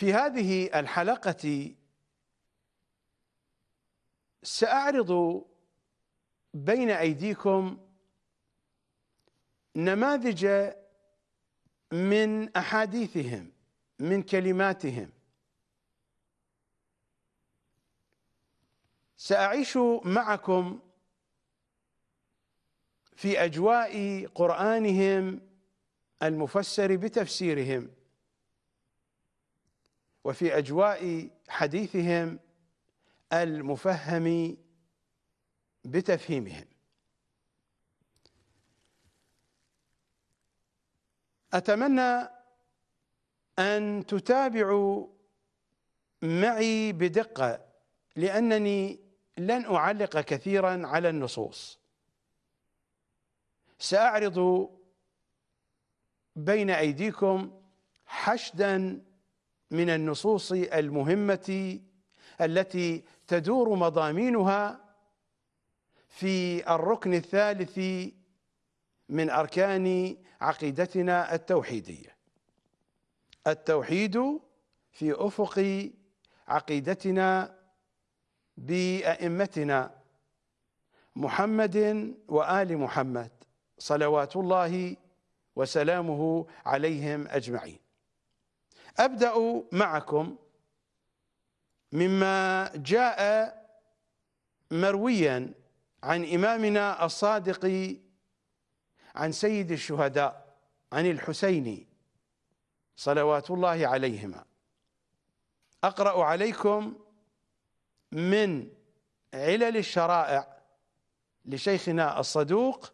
في هذه الحلقة سأعرض بين أيديكم نماذج من أحاديثهم من كلماتهم. سأعيش معكم في أجواء قرآنهم المفسر بتفسيرهم. وفي أجواء حديثهم المفهم بتفهيمهم. أتمنى أن تتابعوا معي بدقة لأنني لن أعلق كثيرا على النصوص. سأعرض بين أيديكم حشدا من النصوص المهمة التي تدور مضامينها في الركن الثالث من أركان عقيدتنا التوحيدية. التوحيد في أفق عقيدتنا بأئمتنا محمد وآل محمد صلوات الله وسلامه عليهم أجمعين. أبدأ معكم مما جاء مرويا عن إمامنا الصادق عن سيد الشهداء عن الحسين صلوات الله عليهما. أقرأ عليكم من علل الشرائع لشيخنا الصدوق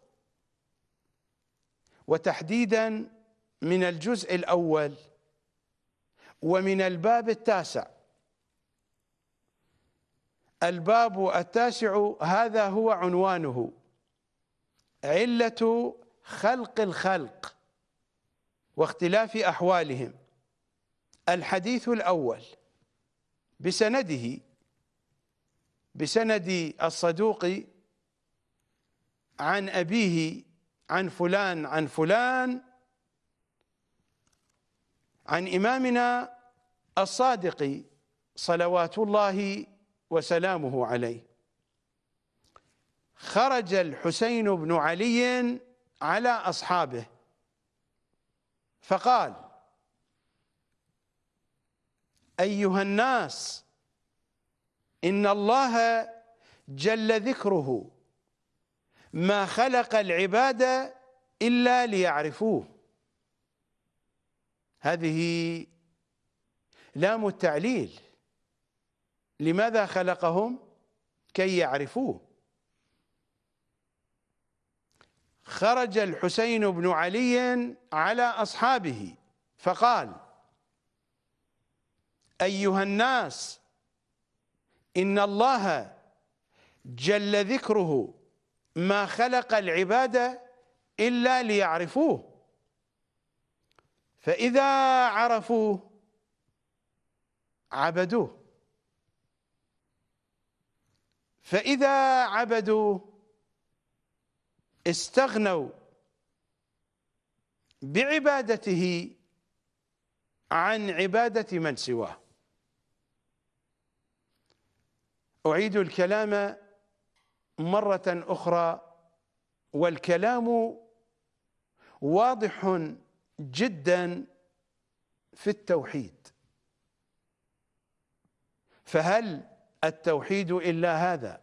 وتحديدا من الجزء الأول ومن الباب التاسع. الباب التاسع هذا هو عنوانه. علة خلق الخلق واختلاف أحوالهم. الحديث الأول بسنده بسند الصدوق عن أبيه عن فلان عن فلان عن إمامنا الصادق صلوات الله وسلامه عليه. خرج الحسين بن علي على أصحابه فقال أيها الناس إن الله جل ذكره ما خلق العباد إلا ليعرفوه. هذه لام التعليل. لماذا خلقهم؟ كي يعرفوه. خرج الحسين بن علي على أصحابه فقال أيها الناس إن الله جل ذكره ما خلق العباد إلا ليعرفوه. فإذا عرفوه عبدوه. فإذا عبدوه استغنوا بعبادته عن عبادة من سواه. أعيد الكلام مرة أخرى والكلام واضح جدا في التوحيد. فهل التوحيد إلا هذا؟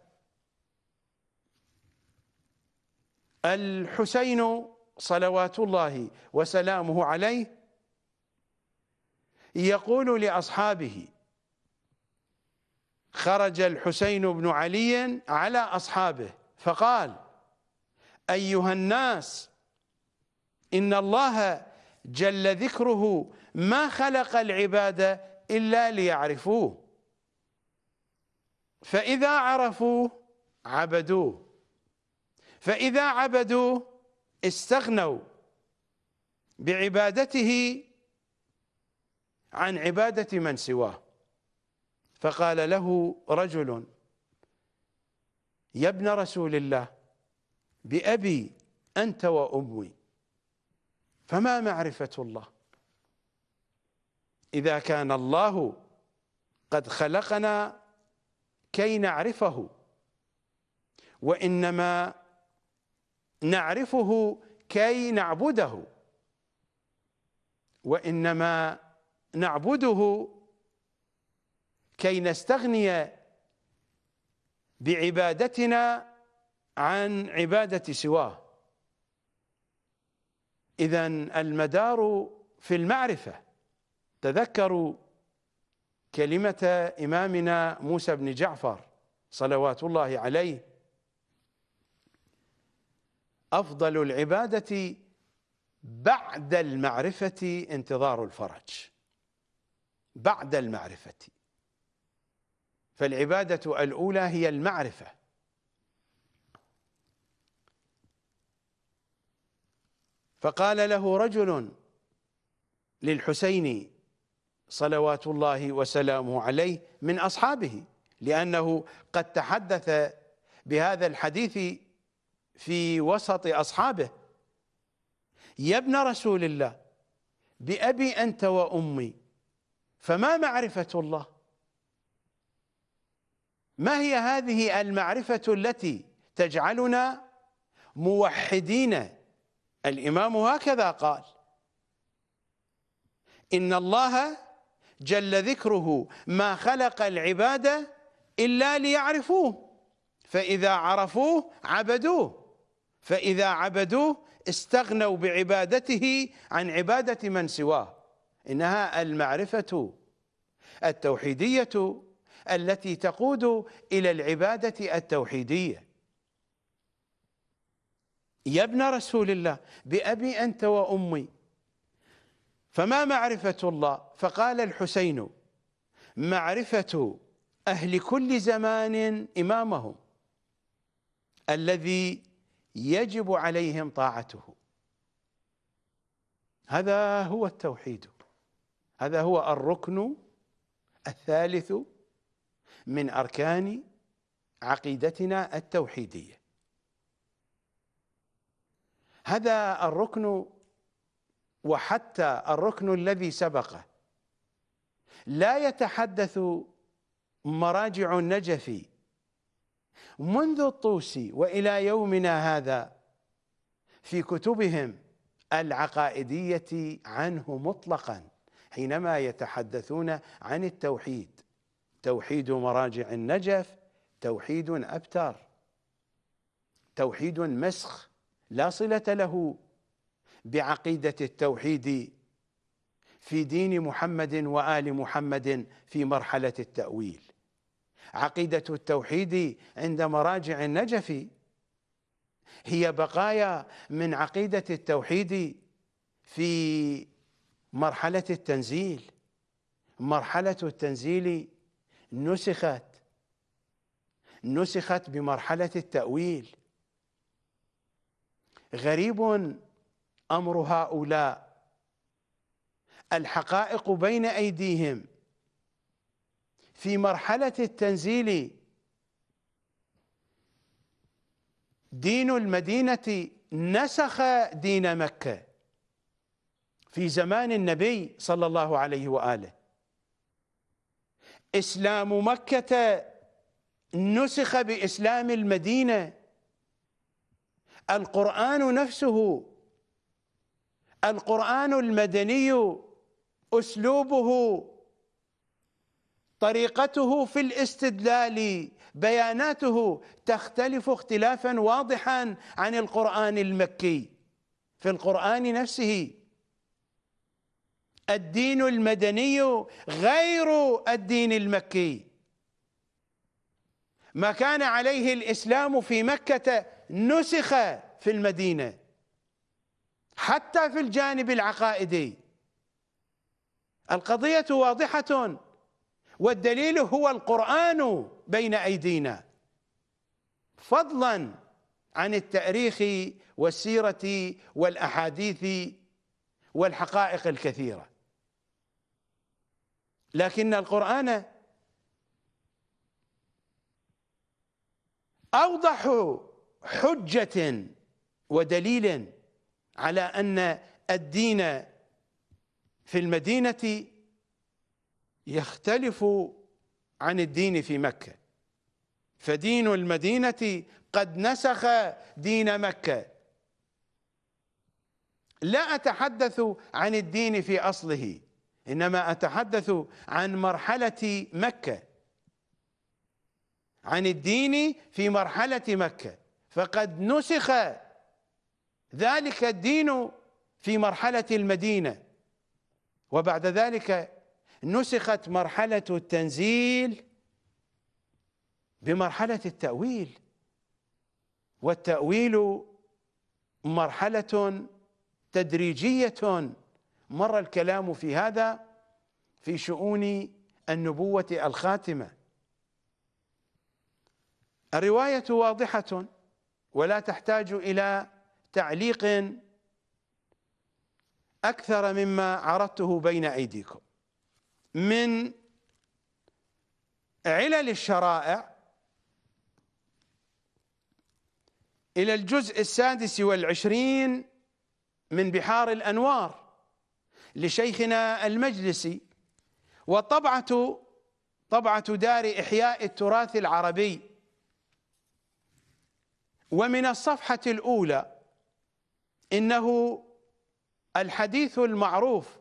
الحسين صلوات الله وسلامه عليه يقول لأصحابه خرج الحسين بن علي على أصحابه فقال أيها الناس إن الله جل ذكره ما خلق العباد إلا ليعرفوه. فإذا عرفوه عبدوه. فإذا عبدوا استغنوا بعبادته عن عبادة من سواه. فقال له رجل يا ابن رسول الله بأبي أنت وأمي. فما معرفة الله. إذا كان الله قد خلقنا كي نعرفه وإنما نعرفه كي نعبده وإنما نعبده كي نستغني بعبادتنا عن عبادة سواه. إذا المدار في المعرفة. تذكروا كلمة إمامنا موسى بن جعفر صلوات الله عليه. أفضل العبادة بعد المعرفة انتظار الفرج. بعد المعرفة. فالعبادة الأولى هي المعرفة. فقال له رجل للحسين صلوات الله وسلامه عليه من أصحابه لأنه قد تحدث بهذا الحديث في وسط أصحابه. يا ابن رسول الله بأبي أنت وأمي فما معرفة الله؟ ما هي هذه المعرفة التي تجعلنا موحدين الإمام هكذا قال إن الله جل ذكره ما خلق العباد إلا ليعرفوه فإذا عرفوه عبدوه فإذا عبدوه استغنوا بعبادته عن عبادة من سواه. إنها المعرفة التوحيدية التي تقود إلى العبادة التوحيدية. يا ابن رسول الله بأبي أنت وأمي. فما معرفة الله؟ فقال الحسين معرفة أهل كل زمان إمامهم الذي يجب عليهم طاعته. هذا هو التوحيد. هذا هو الركن الثالث من أركان عقيدتنا التوحيدية. هذا الركن وحتى الركن الذي سبقه. لا يتحدث مراجع النجف منذ الطوسي وإلى يومنا هذا في كتبهم العقائدية عنه مطلقا حينما يتحدثون عن التوحيد. توحيد مراجع النجف توحيد ابتر توحيد مسخ. لا صلة له بعقيدة التوحيد في دين محمد وآل محمد في مرحلة التأويل. عقيدة التوحيد عند مراجع النجف هي بقايا من عقيدة التوحيد في مرحلة التنزيل. مرحلة التنزيل نسخت نسخت بمرحلة التأويل. غريب أمر هؤلاء. الحقائق بين أيديهم. في مرحلة التنزيل دين المدينة نسخ دين مكة. في زمان النبي صلى الله عليه وآله. إسلام مكة نسخ بإسلام المدينة. القرآن نفسه. القرآن المدني أسلوبه. طريقته في الاستدلال. بياناته تختلف اختلافا واضحا عن القرآن المكي. في القرآن نفسه. الدين المدني غير الدين المكي. ما كان عليه الإسلام في مكة نسخ في المدينة حتى في الجانب العقائدي. القضية واضحة والدليل هو القرآن بين أيدينا. فضلا عن التأريخ والسيرة والأحاديث والحقائق الكثيرة. لكن القرآن أوضح حجة ودليل على أن الدين في المدينة يختلف عن الدين في مكة. فدين المدينة قد نسخ دين مكة. لا أتحدث عن الدين في أصله إنما أتحدث عن مرحلة مكة. عن الدين في مرحلة مكة. فقد نسخ ذلك الدين في مرحلة المدينة. وبعد ذلك نسخت مرحلة التنزيل بمرحلة التأويل. والتأويل مرحلة تدريجية. مر الكلام في هذا في شؤون النبوة الخاتمة. الرواية واضحة. ولا تحتاج إلى تعليق أكثر مما عرضته بين أيديكم. من علل الشرائع إلى الجزء السادس والعشرين من بحار الأنوار لشيخنا المجلسي وطبعة طبعة دار إحياء التراث العربي ومن الصفحة الأولى إنه الحديث المعروف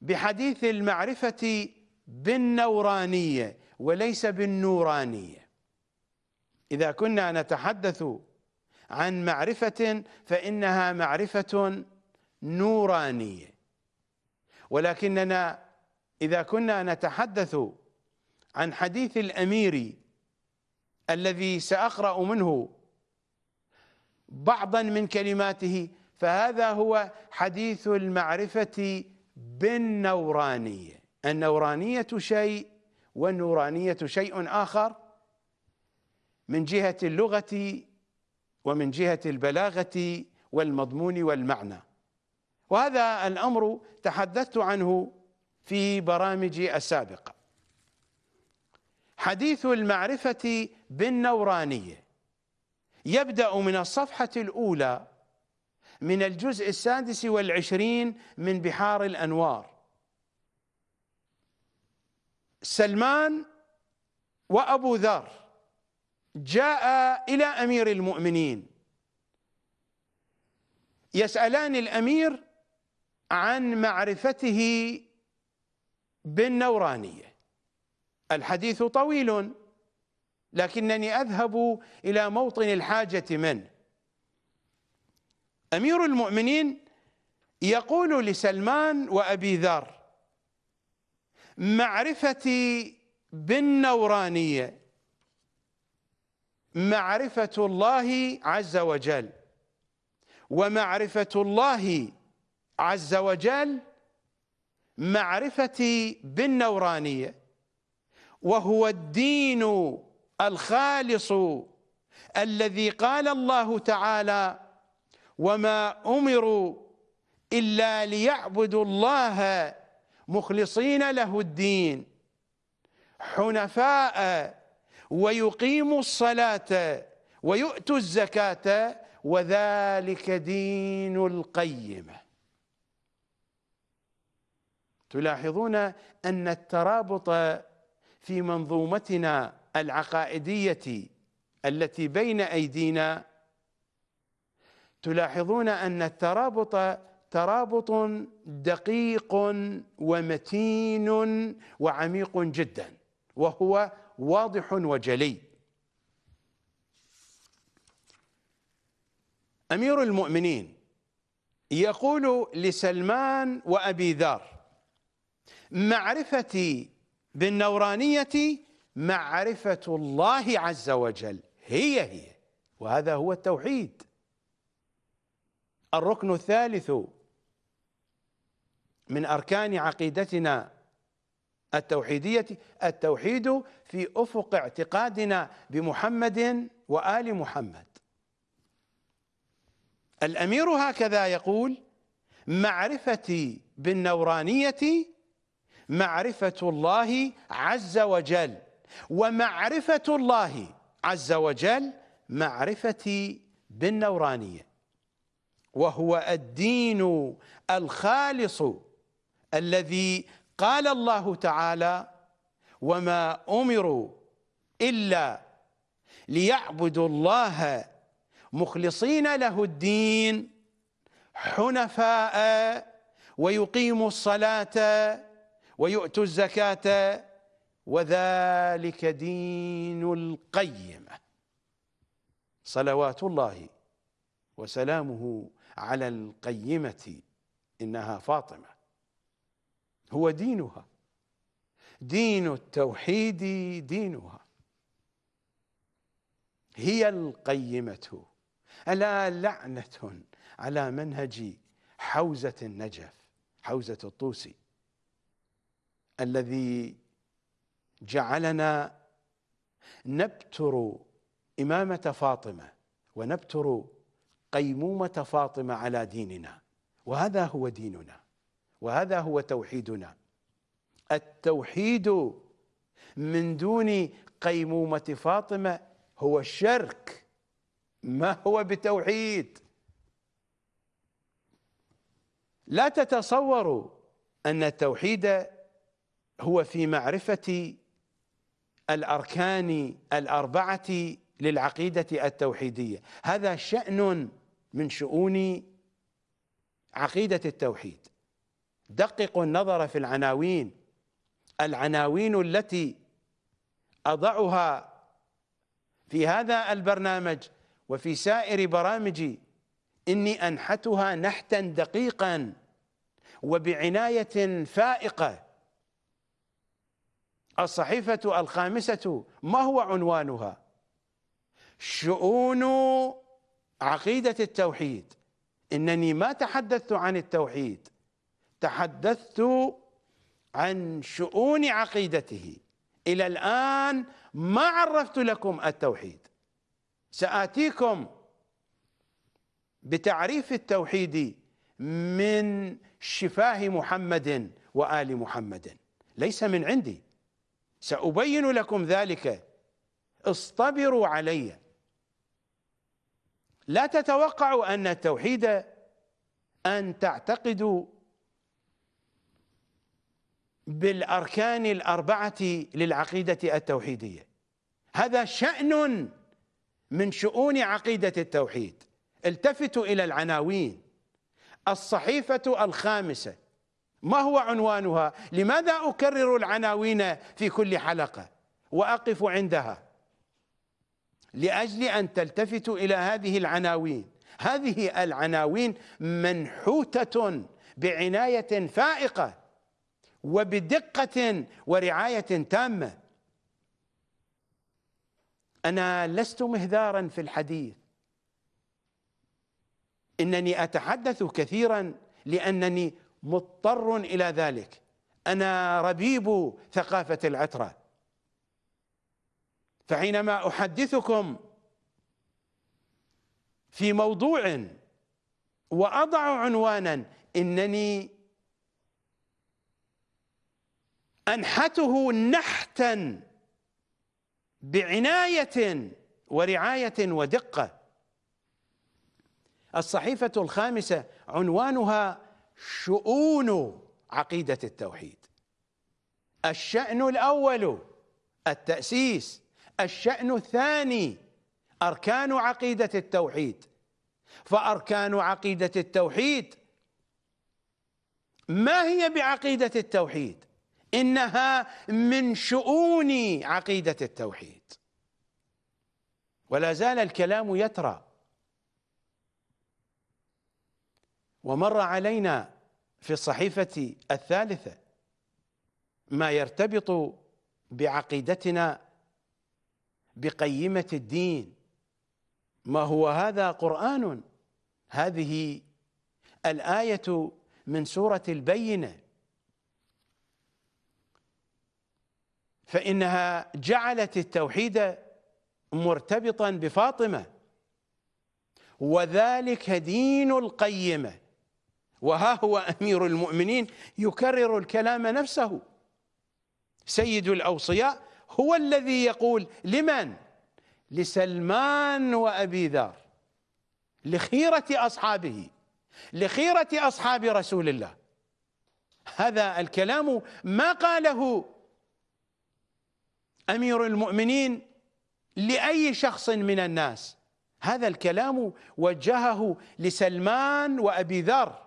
بحديث المعرفة بالنورانية وليس بالنورانية. إذا كنا نتحدث عن معرفة فإنها معرفة نورانية. ولكننا إذا كنا نتحدث عن حديث الأمير الذي سأقرأ منه بعضا من كلماته فهذا هو حديث المعرفة بالنورانية. النورانية شيء والنورانية شيء آخر من جهة اللغة ومن جهة البلاغة والمضمون والمعنى. وهذا الأمر تحدثت عنه في برامجي السابقة. حديث المعرفة بالنورانية. يبدأ من الصفحة الأولى من الجزء السادس والعشرين من بحار الأنوار. سلمان وأبو ذر جاء إلى أمير المؤمنين. يسألان الأمير عن معرفته بالنورانية. الحديث طويل. لكنني أذهب إلى موطن الحاجة منه أمير المؤمنين يقول لسلمان وأبي ذر معرفتي بالنورانية معرفة الله عز وجل ومعرفة الله عز وجل معرفتي بالنورانية وهو الدين الخالص الذي قال الله تعالى وما أمروا إلا ليعبدوا الله مخلصين له الدين حنفاء ويقيموا الصلاة ويؤتوا الزكاة وذلك دين القيمة. تلاحظون أن الترابط في منظومتنا العقائدية التي بين أيدينا تلاحظون أن الترابط ترابط دقيق ومتين وعميق جدا وهو واضح وجلي. أمير المؤمنين يقول لسلمان وأبي ذر معرفتي بالنورانية معرفة الله عز وجل. هي هي. وهذا هو التوحيد. الركن الثالث من أركان عقيدتنا التوحيدية التوحيد في أفق اعتقادنا بمحمد وآل محمد. الأمير هكذا يقول معرفتي بالنورانية معرفة الله عز وجل. ومعرفة الله عز وجل معرفتي بالنورانية. وهو الدين الخالص الذي قال الله تعالى وما أمروا إلا ليعبدوا الله مخلصين له الدين حنفاء ويقيموا الصلاة ويؤتوا الزكاة وذلك دين القيمة. صلوات الله وسلامه على القيمة إنها فاطمة. هو دينها. دين التوحيد دينها. هي القيمة. ألا لعنة على منهج حوزة النجف حوزة الطوسي الذي جعلنا نبتر إمامة فاطمة ونبتر قيمومة فاطمة على ديننا. وهذا هو ديننا. وهذا هو توحيدنا. التوحيد من دون قيمومة فاطمة هو الشرك ما هو بتوحيد؟ لا تتصوروا أن التوحيد هو في معرفة الأركان الأربعة للعقيدة التوحيدية. هذا شأن من شؤون عقيدة التوحيد. دققوا النظر في العناوين. العناوين التي أضعها في هذا البرنامج وفي سائر برامجي إني أنحتها نحتا دقيقا وبعناية فائقة. الصحيفة الخامسة ما هو عنوانها؟ شؤون عقيدة التوحيد. إنني ما تحدثت عن التوحيد تحدثت عن شؤون عقيدته. إلى الآن ما عرفت لكم التوحيد. سآتيكم بتعريف التوحيد من شفاه محمد وآل محمد. ليس من عندي. سأبين لكم ذلك. اصطبروا علي. لا تتوقعوا أن التوحيد أن تعتقدوا بالأركان الأربعة للعقيدة التوحيدية. هذا شأن من شؤون عقيدة التوحيد. التفتوا إلى العناوين. الصحيفة الخامسة. ما هو عنوانها؟ لماذا أكرر العناوين في كل حلقة وأقف عندها؟ لأجل أن تلتفتوا إلى هذه العناوين. هذه العناوين منحوتة بعناية فائقة وبدقة ورعاية تامة. أنا لست مهذارا في الحديث. إنني أتحدث كثيرا لأنني مضطر إلى ذلك. أنا ربيب ثقافة العترة. فحينما أحدثكم في موضوع وأضع عنوانا إنني أنحته نحتا بعناية ورعاية ودقة. الصحيفة الخامسة عنوانها شؤون عقيدة التوحيد. الشأن الأول التأسيس الشأن الثاني أركان عقيدة التوحيد. فأركان عقيدة التوحيد ما هي بعقيدة التوحيد؟ إنها من شؤون عقيدة التوحيد. ولا زال الكلام يترى ومر علينا في الصحيفة الثالثة ما يرتبط بعقيدتنا بقيمة الدين. ما هو هذا قرآن؟ هذه الآية من سورة البينة. فإنها جعلت التوحيد مرتبطا بفاطمة وذلك دين القيمة. وها هو أمير المؤمنين يكرر الكلام نفسه. سيد الأوصياء هو الذي يقول لمن؟ لسلمان وأبي ذر لخيرة أصحابه لخيرة أصحاب رسول الله. هذا الكلام ما قاله أمير المؤمنين لأي شخص من الناس. هذا الكلام وجهه لسلمان وأبي ذر.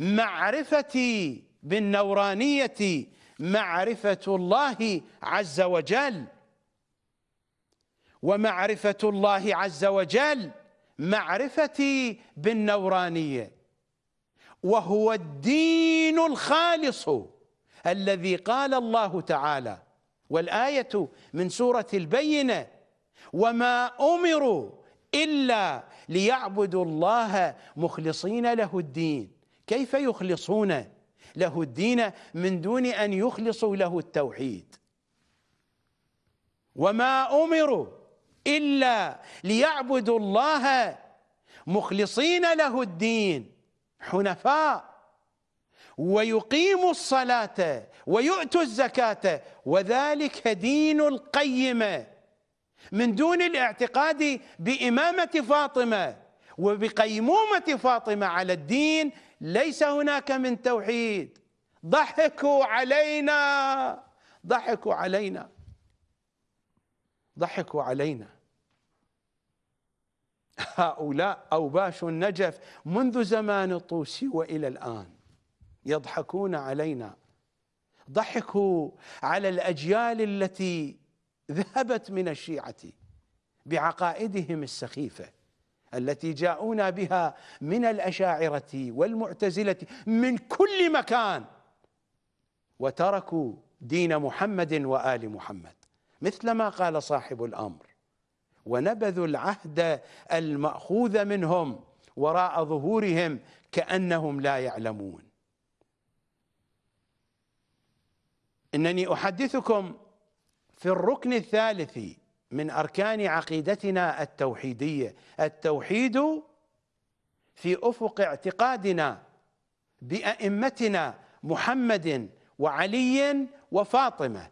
معرفتي بالنورانية معرفة الله عز وجل. ومعرفة الله عز وجل معرفتي بالنورانية. وهو الدين الخالص الذي قال الله تعالى. والآية من سورة البينة وما أمروا إلا ليعبدوا الله مخلصين له الدين. كيف يخلصون له الدين من دون أن يخلصوا له التوحيد؟ وما أمروا إلا ليعبدوا الله مخلصين له الدين حنفاء ويقيموا الصلاة ويؤتوا الزكاة وذلك دين القيمه من دون الاعتقاد بإمامة فاطمة. وبقيمومة فاطمة على الدين ليس هناك من توحيد. ضحكوا علينا. ضحكوا علينا. ضحكوا علينا. هؤلاء أوباش النجف منذ زمان الطوسي وإلى الآن يضحكون علينا. ضحكوا على الأجيال التي ذهبت من الشيعة بعقائدهم السخيفة. التي جاءونا بها من الأشاعرة والمعتزلة من كل مكان. وتركوا دين محمد وآل محمد مثلما قال صاحب الأمر. ونبذوا العهد المأخوذ منهم وراء ظهورهم كأنهم لا يعلمون. إنني أحدثكم في الركن الثالث من أركان عقيدتنا التوحيدية. التوحيد في أفق اعتقادنا بأئمتنا محمد وعلي وفاطمة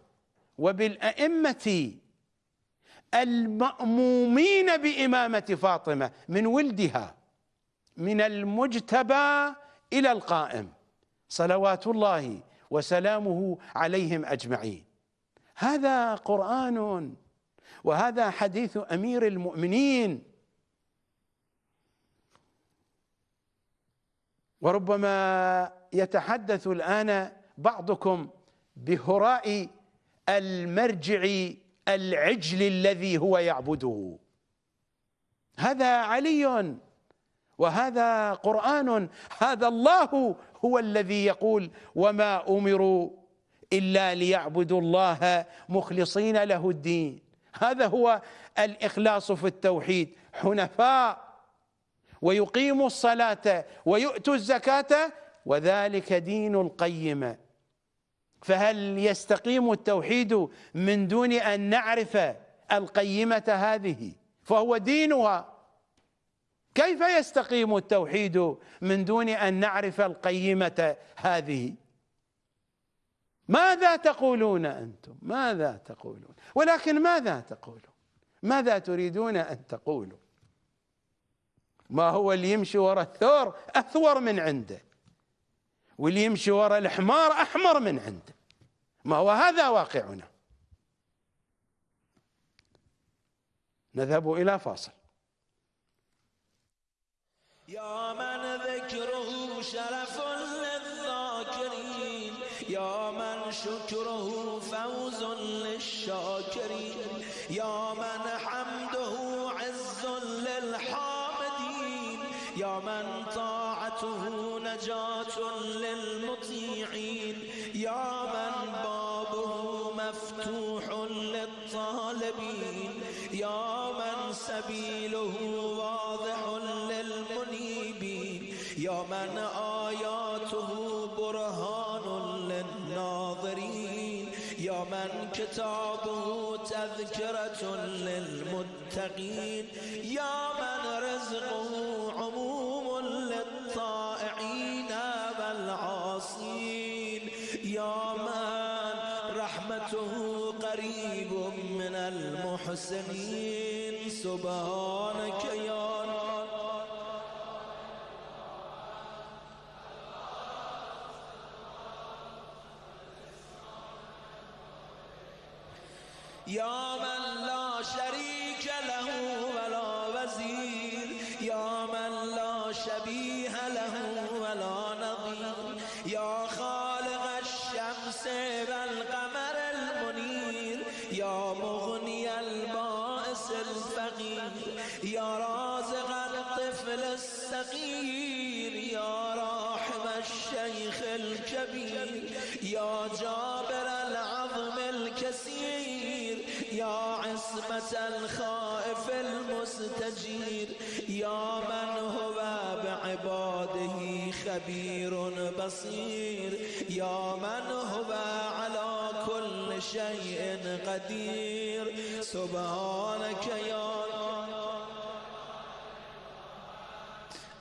وبالأئمة المأمومين بإمامة فاطمة من ولدها من المجتبى إلى القائم. صلوات الله وسلامه عليهم أجمعين. هذا قرآن وهذا حديث أمير المؤمنين. وربما يتحدث الآن بعضكم بهراء المرجع العجل الذي هو يعبده. هذا علي وهذا قرآن. هذا الله هو الذي يقول وما أمروا إلا ليعبدوا الله مخلصين له الدين. هذا هو الإخلاص في التوحيد. حنفاء ويقيموا الصلاة ويؤتوا الزكاة وذلك دين القيمة فهل يستقيم التوحيد من دون أن نعرف القيمة هذه؟ فهو دينها. كيف يستقيم التوحيد من دون أن نعرف القيمة هذه؟ ماذا تقولون أنتم؟ ماذا تقولون؟ ولكن ماذا تقولون ماذا تريدون أن تقولوا؟ ما هو اللي يمشي وراء الثور أثور من عنده واللي يمشي وراء الحمار أحمر من عنده. ما هو هذا واقعنا؟ نذهب إلى فاصل. يا من ذكره شرف يا من شكره فوز للشاكرين يا من حمده عز للحامدين يا من طاعته نجاة للمطيعين يا من بابه مفتوح للطالبين يا من سبيله كتابه تذكرة للمتقين. يا من رزقه عموم للطائعين والعاصين. يا من رحمته قريب من المحسنين. سبحانك يا من عصمة الخائف المستجير. يا من هو بعباده خبير بصير. يا من هو على كل شيء قدير. سبحانك يا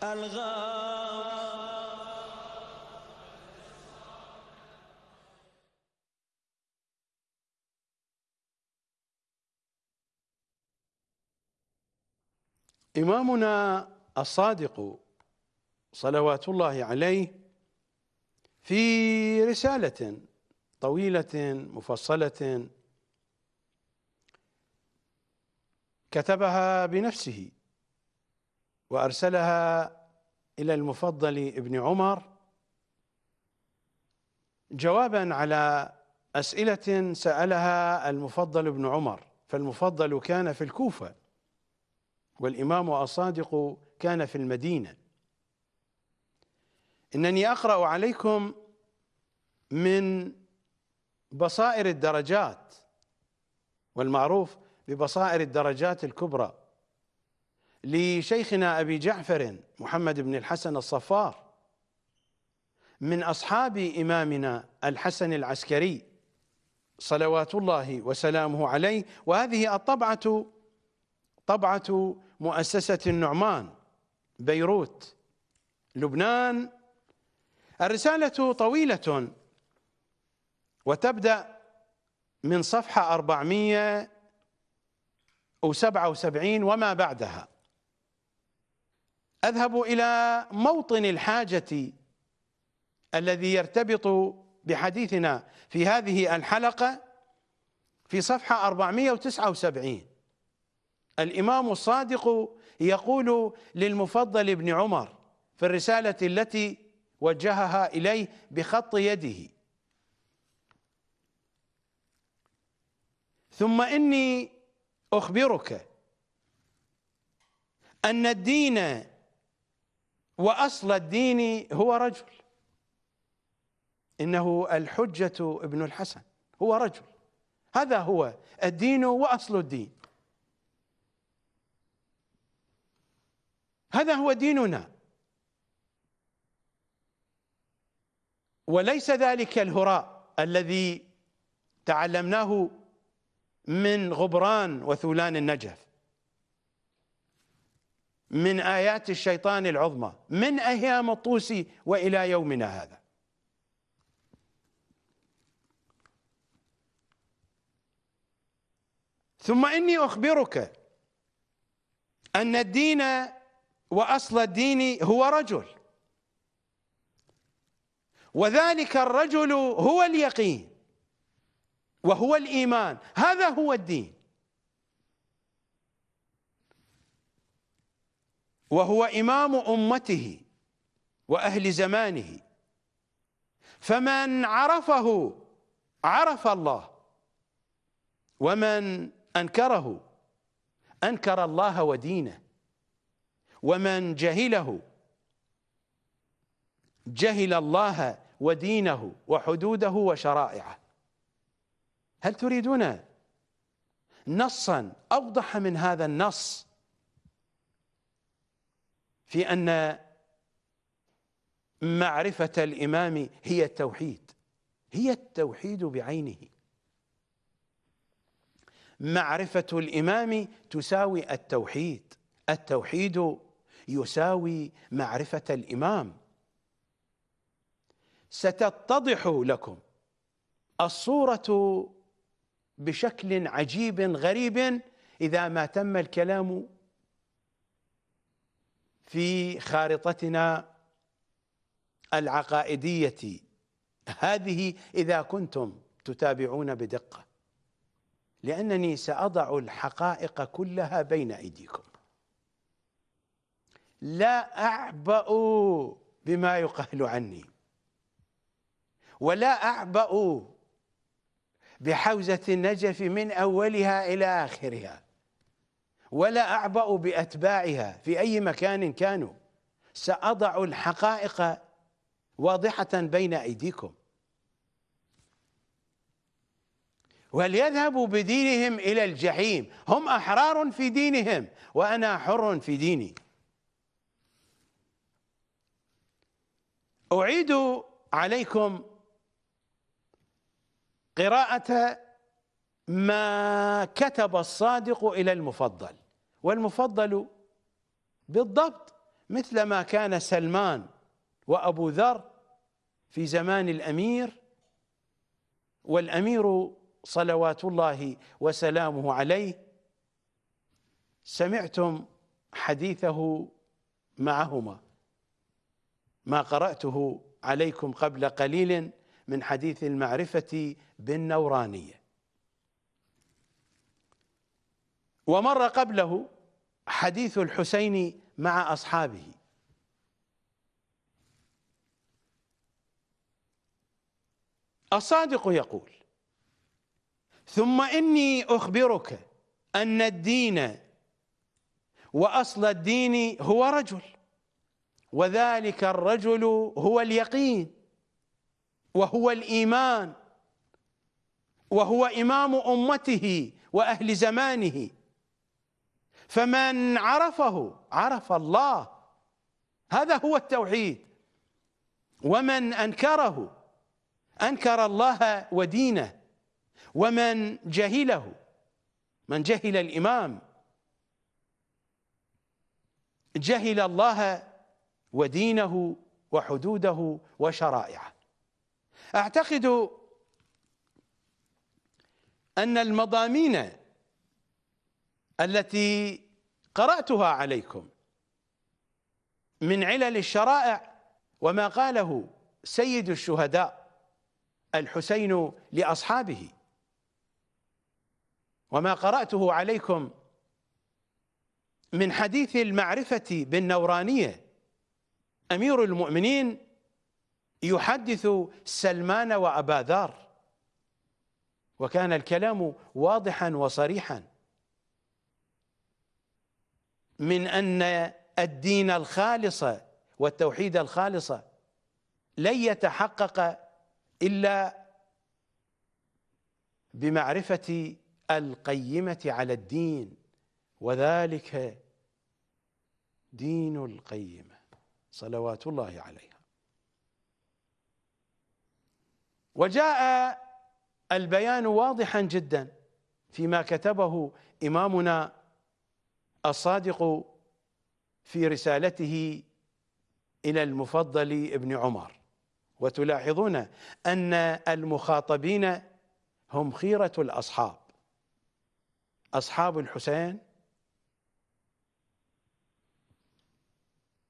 الغام إمامنا الصادق صلوات الله عليه في رسالة طويلة مفصلة كتبها بنفسه وأرسلها إلى المفضل ابن عمر جوابا على أسئلة سألها المفضل ابن عمر فالمفضل كان في الكوفة. والإمام الصادق كان في المدينة. إنني أقرأ عليكم من بصائر الدرجات والمعروف ببصائر الدرجات الكبرى لشيخنا أبي جعفر محمد بن الحسن الصفار من أصحاب إمامنا الحسن العسكري صلوات الله وسلامه عليه. وهذه الطبعة طبعة مؤسسة النعمان بيروت لبنان. الرسالة طويلة وتبدأ من صفحة 477 وما بعدها. أذهب إلى موطن الحاجة الذي يرتبط بحديثنا في هذه الحلقة في صفحة 479 الإمام الصادق يقول للمفضل ابن عمر في الرسالة التي وجهها إليه بخط يده. ثم إني أخبرك أن الدين وأصل الدين هو رجل. إنه الحجة ابن الحسن هو رجل. هذا هو الدين وأصل الدين. هذا هو ديننا. وليس ذلك الهراء الذي تعلمناه من غبران وثولان النجف من آيات الشيطان العظمى من أيام الطوس وإلى يومنا هذا. ثم إني أخبرك أن الدين وأصل الدين هو رجل. وذلك الرجل هو اليقين وهو الإيمان. هذا هو الدين. وهو إمام أمته وأهل زمانه. فمن عرفه عرف الله. ومن أنكره أنكر الله ودينه. ومن جهله جهل الله ودينه وحدوده وشرائعه. هل تريدون نصا أوضح من هذا النص في أن معرفة الإمام هي التوحيد هي التوحيد بعينه؟ معرفة الإمام تساوي التوحيد التوحيد يساوي معرفة الإمام. ستتضح لكم الصورة بشكل عجيب غريب إذا ما تم الكلام في خارطتنا العقائدية. هذه إذا كنتم تتابعون بدقة لأنني سأضع الحقائق كلها بين أيديكم. لا أعبأ بما يقال عني. ولا أعبأ بحوزة النجف من أولها إلى آخرها. ولا أعبأ بأتباعها في أي مكان كانوا. سأضع الحقائق واضحة بين أيديكم. وليذهبوا بدينهم إلى الجحيم؟ هم أحرار في دينهم وأنا حر في ديني. أعيد عليكم قراءة ما كتب الصادق إلى المفضل والمفضل بالضبط مثل ما كان سلمان وأبو ذر في زمان الأمير والأمير صلوات الله وسلامه عليه. سمعتم حديثه معهما. ما قرأته عليكم قبل قليل من حديث المعرفة بالنورانية. ومر قبله حديث الحسين مع أصحابه. الصادق يقول ثم إني أخبرك أن الدين وأصل الدين هو رجل وذلك الرجل هو اليقين وهو الإيمان وهو إمام أمته وأهل زمانه. فمن عرفه عرف الله هذا هو التوحيد. ومن أنكره أنكر الله ودينه. ومن جهله من جهل الإمام جهل الله ودينه وحدوده وشرائعه. أعتقد أن المضامين التي قرأتها عليكم من علل الشرائع وما قاله سيد الشهداء الحسين لأصحابه. وما قرأته عليكم من حديث المعرفة بالنورانية أمير المؤمنين يحدث سلمان وأبا ذر. وكان الكلام واضحا وصريحا. من أن الدين الخالص والتوحيد الخالص لن يتحقق إلا بمعرفة القيمة على الدين وذلك دين القيمة. صلوات الله عليها. وجاء البيان واضحا جدا فيما كتبه إمامنا الصادق في رسالته إلى المفضل ابن عمر. وتلاحظون أن المخاطبين هم خيرة الأصحاب. أصحاب الحسين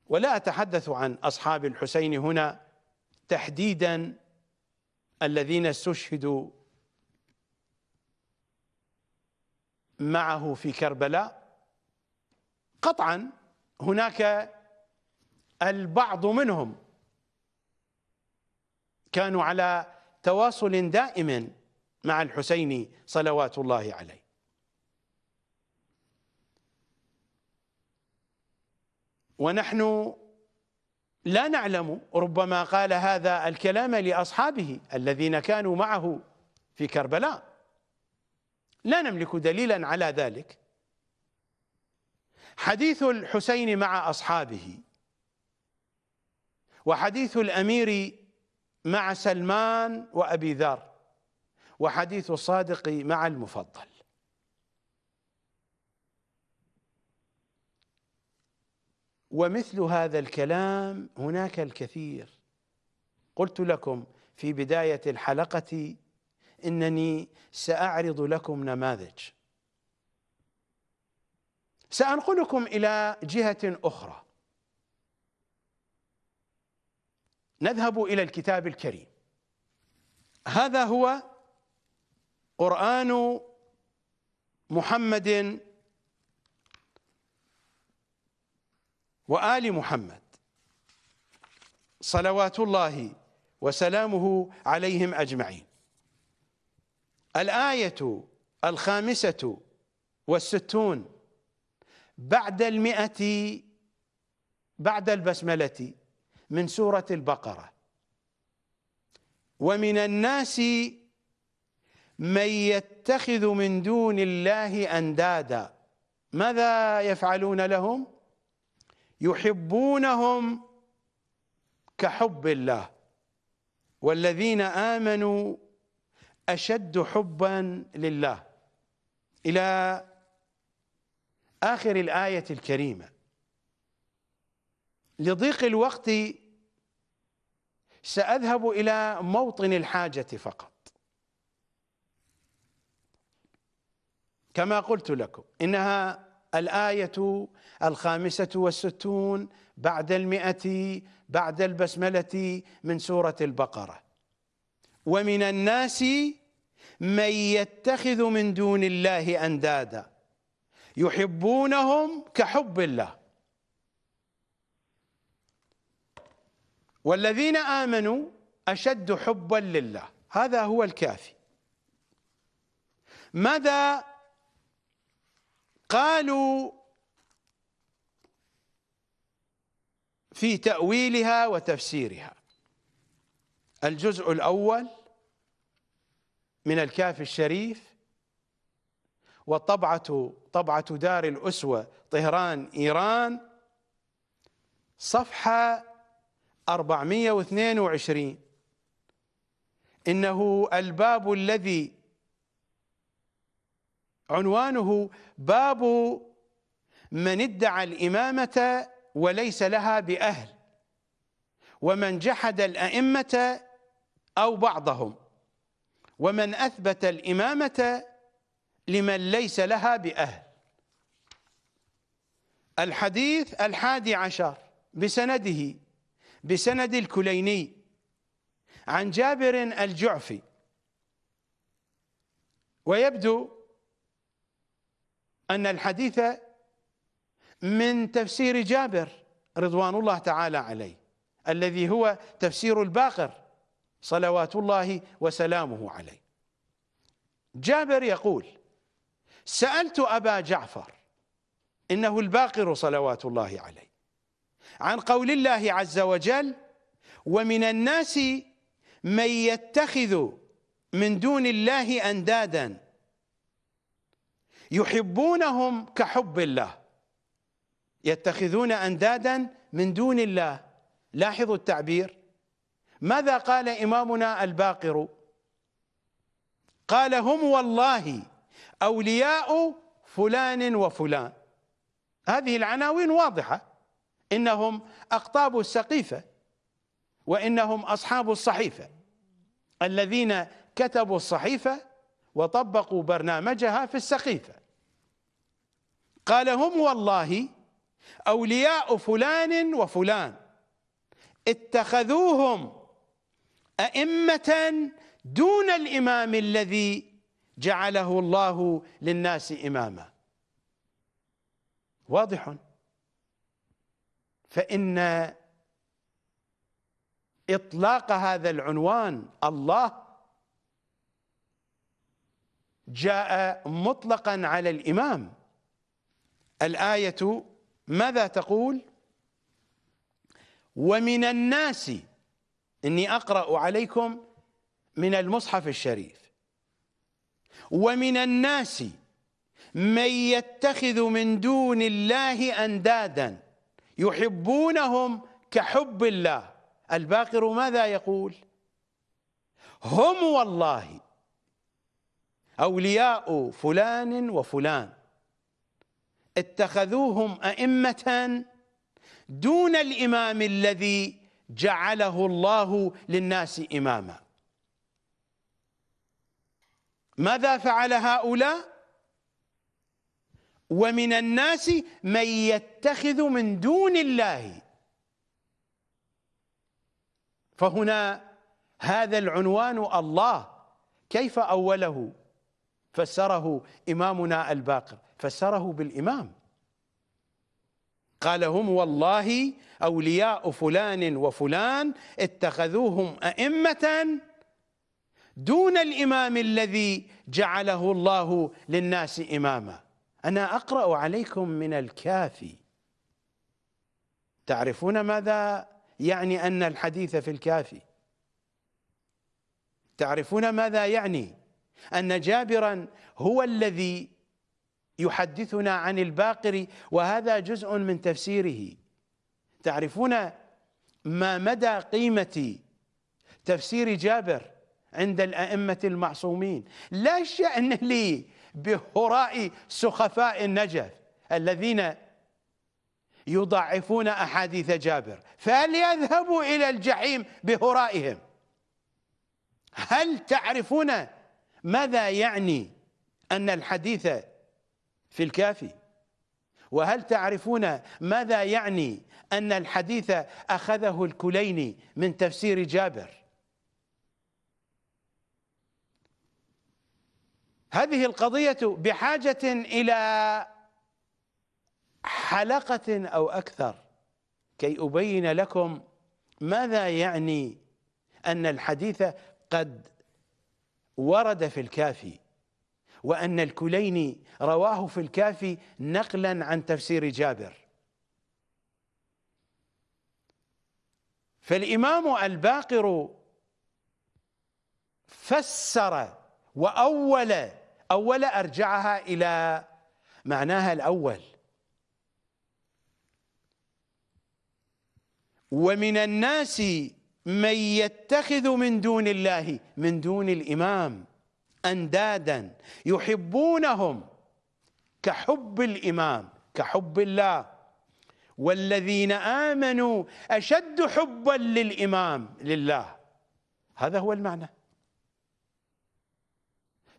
ولا أتحدث عن أصحاب الحسين هنا تحديدا الذين استشهدوا معه في كربلاء. قطعا هناك البعض منهم كانوا على تواصل دائم مع الحسين صلوات الله عليه. ونحن لا نعلم ربما قال هذا الكلام لأصحابه الذين كانوا معه في كربلاء. لا نملك دليلا على ذلك. حديث الحسين مع أصحابه وحديث الأمير مع سلمان وأبي ذر وحديث الصادق مع المفضل. ومثل هذا الكلام هناك الكثير. قلت لكم في بداية الحلقة إنني سأعرض لكم نماذج. سأنقلكم إلى جهة أخرى. نذهب إلى الكتاب الكريم. هذا هو قرآن محمد وآل محمد. صلوات الله وسلامه عليهم أجمعين. الآية الخامسة والستون بعد المئة بعد البسملة من سورة البقرة. ومن الناس من يتخذ من دون الله أندادا. ماذا يفعلون لهم؟ يحبونهم كحب الله. والذين آمنوا أشد حبا لله. إلى آخر الآية الكريمة. لضيق الوقت سأذهب إلى موطن الحاجة فقط. كما قلت لكم إنها الآية الخامسة والستون بعد المئة بعد البسملة من سورة البقرة. ومن الناس من يتخذ من دون الله أندادا يحبونهم كحب الله. والذين آمنوا أشد حبا لله. هذا هو الكافي. ماذا قالوا في تأويلها وتفسيرها. الجزء الأول من الكافي الشريف وطبعة طبعة دار الأسوة طهران إيران صفحة 422 إنه الباب الذي عنوانه باب من ادعى الإمامة وليس لها بأهل ومن جحد الأئمة أو بعضهم ومن أثبت الإمامة لمن ليس لها بأهل. الحديث الحادي عشر بسنده بسند الكليني عن جابر الجعفي ويبدو أن الحديث من تفسير جابر رضوان الله تعالى عليه الذي هو تفسير الباقر صلوات الله وسلامه عليه. جابر يقول سألت أبا جعفر إنه الباقر صلوات الله عليه عن قول الله عز وجل ومن الناس من يتخذ من دون الله أندادا يحبونهم كحب الله. يتخذون أندادا من دون الله. لاحظوا التعبير. ماذا قال إمامنا الباقر؟ قال هم والله أولياء فلان وفلان. هذه العناوين واضحة. إنهم أقطاب السقيفة وإنهم أصحاب الصحيفة. الذين كتبوا الصحيفة وطبقوا برنامجها في السقيفة قال هم والله أولياء فلان وفلان. اتخذوهم أئمة دون الإمام الذي جعله الله للناس إماما. واضح؟ فإن إطلاق هذا العنوان الله جاء مطلقا على الإمام. الآية ماذا تقول؟ ومن الناس إني أقرأ عليكم من المصحف الشريف. ومن الناس من يتخذ من دون الله أندادا يحبونهم كحب الله. الباقر ماذا يقول؟ هم والله أولياء فلان وفلان. اتخذوهم أئمة دون الإمام الذي جعله الله للناس إماما. ماذا فعل هؤلاء؟ ومن الناس من يتخذ من دون الله. فهنا هذا العنوان الله. كيف أوله؟ فسره إمامنا الباقر فسره بالإمام. قال هم والله أولياء فلان وفلان اتخذوهم أئمة دون الإمام الذي جعله الله للناس إماما. أنا أقرأ عليكم من الكافي تعرفون ماذا يعني أن الحديث في الكافي تعرفون ماذا يعني؟ أن جابرا هو الذي يحدثنا عن الباقر وهذا جزء من تفسيره. تعرفون ما مدى قيمة تفسير جابر عند الأئمة المعصومين؟ لا شأن لي بهراء سخفاء النجف الذين يضعفون أحاديث جابر فليذهبوا إلى الجحيم بهرائهم. هل تعرفون ماذا يعني أن الحديث في الكافي وهل تعرفون ماذا يعني أن الحديث أخذه الكليني من تفسير جابر؟ هذه القضية بحاجة إلى حلقة أو أكثر كي أبين لكم ماذا يعني أن الحديث قد ورد في الكافي وأن الكليني رواه في الكافي نقلا عن تفسير جابر. فالإمام الباقر فسر وأول أول أرجعها إلى معناها الأول. ومن الناس من يتخذ من دون الله من دون الإمام أندادا يحبونهم كحب الإمام كحب الله. والذين آمنوا أشد حبا للإمام لله. هذا هو المعنى.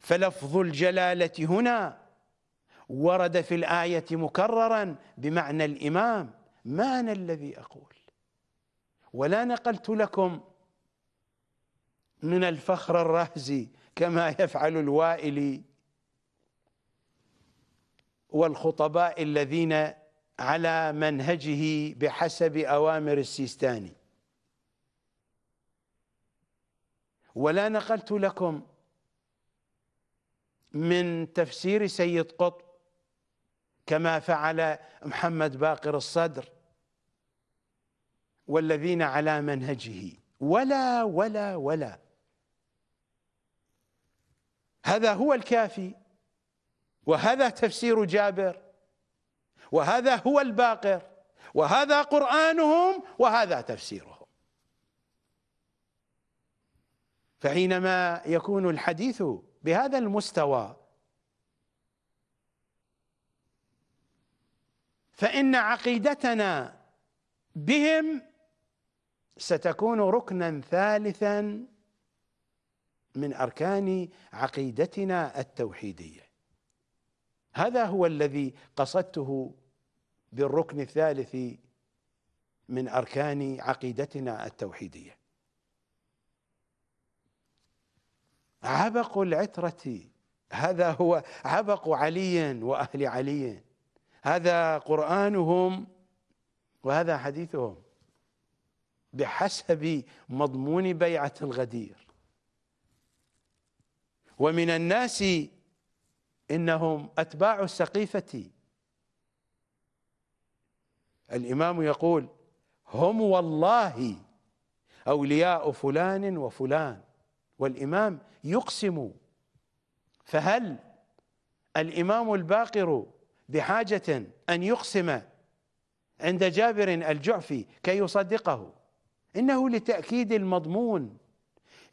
فلفظ الجلالة هنا ورد في الآية مكررا بمعنى الإمام. ما أنا الذي أقول. ولا نقلت لكم من الفخر الرهزي كما يفعل الوائلي والخطباء الذين على منهجه بحسب أوامر السيستاني ولا نقلت لكم من تفسير سيد قطب كما فعل محمد باقر الصدر. والذين على منهجه. ولا ولا ولا. هذا هو الكافي وهذا تفسير جابر وهذا هو الباقر وهذا قرآنهم وهذا تفسيرهم. فحينما يكون الحديث بهذا المستوى فإن عقيدتنا بهم ستكون ركنا ثالثا من أركان عقيدتنا التوحيدية. هذا هو الذي قصدته بالركن الثالث من أركان عقيدتنا التوحيدية. عبق العترة هذا هو عبق علي وأهل علي هذا قرآنهم وهذا حديثهم. بحسب مضمون بيعة الغدير. ومن الناس إنهم أتباع السقيفة. الإمام يقول هم والله أولياء فلان وفلان والإمام يقسم. فهل الإمام الباقر بحاجة أن يقسم عند جابر الجعفي كي يصدقه؟ إنه لتأكيد المضمون.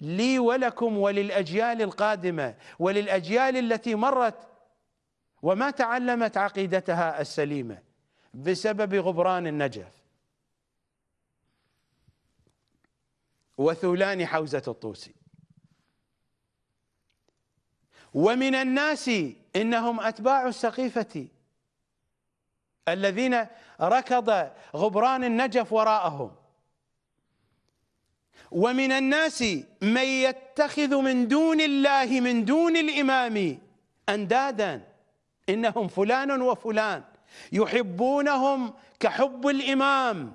لي ولكم وللأجيال القادمة وللأجيال التي مرت وما تعلمت عقيدتها السليمة بسبب غبران النجف. وثولان حوزة الطوسي. ومن الناس إنهم أتباع السقيفة الذين ركض غبران النجف وراءهم. ومن الناس من يتخذ من دون الله من دون الإمام أندادا. إنهم فلان وفلان يحبونهم كحب الإمام.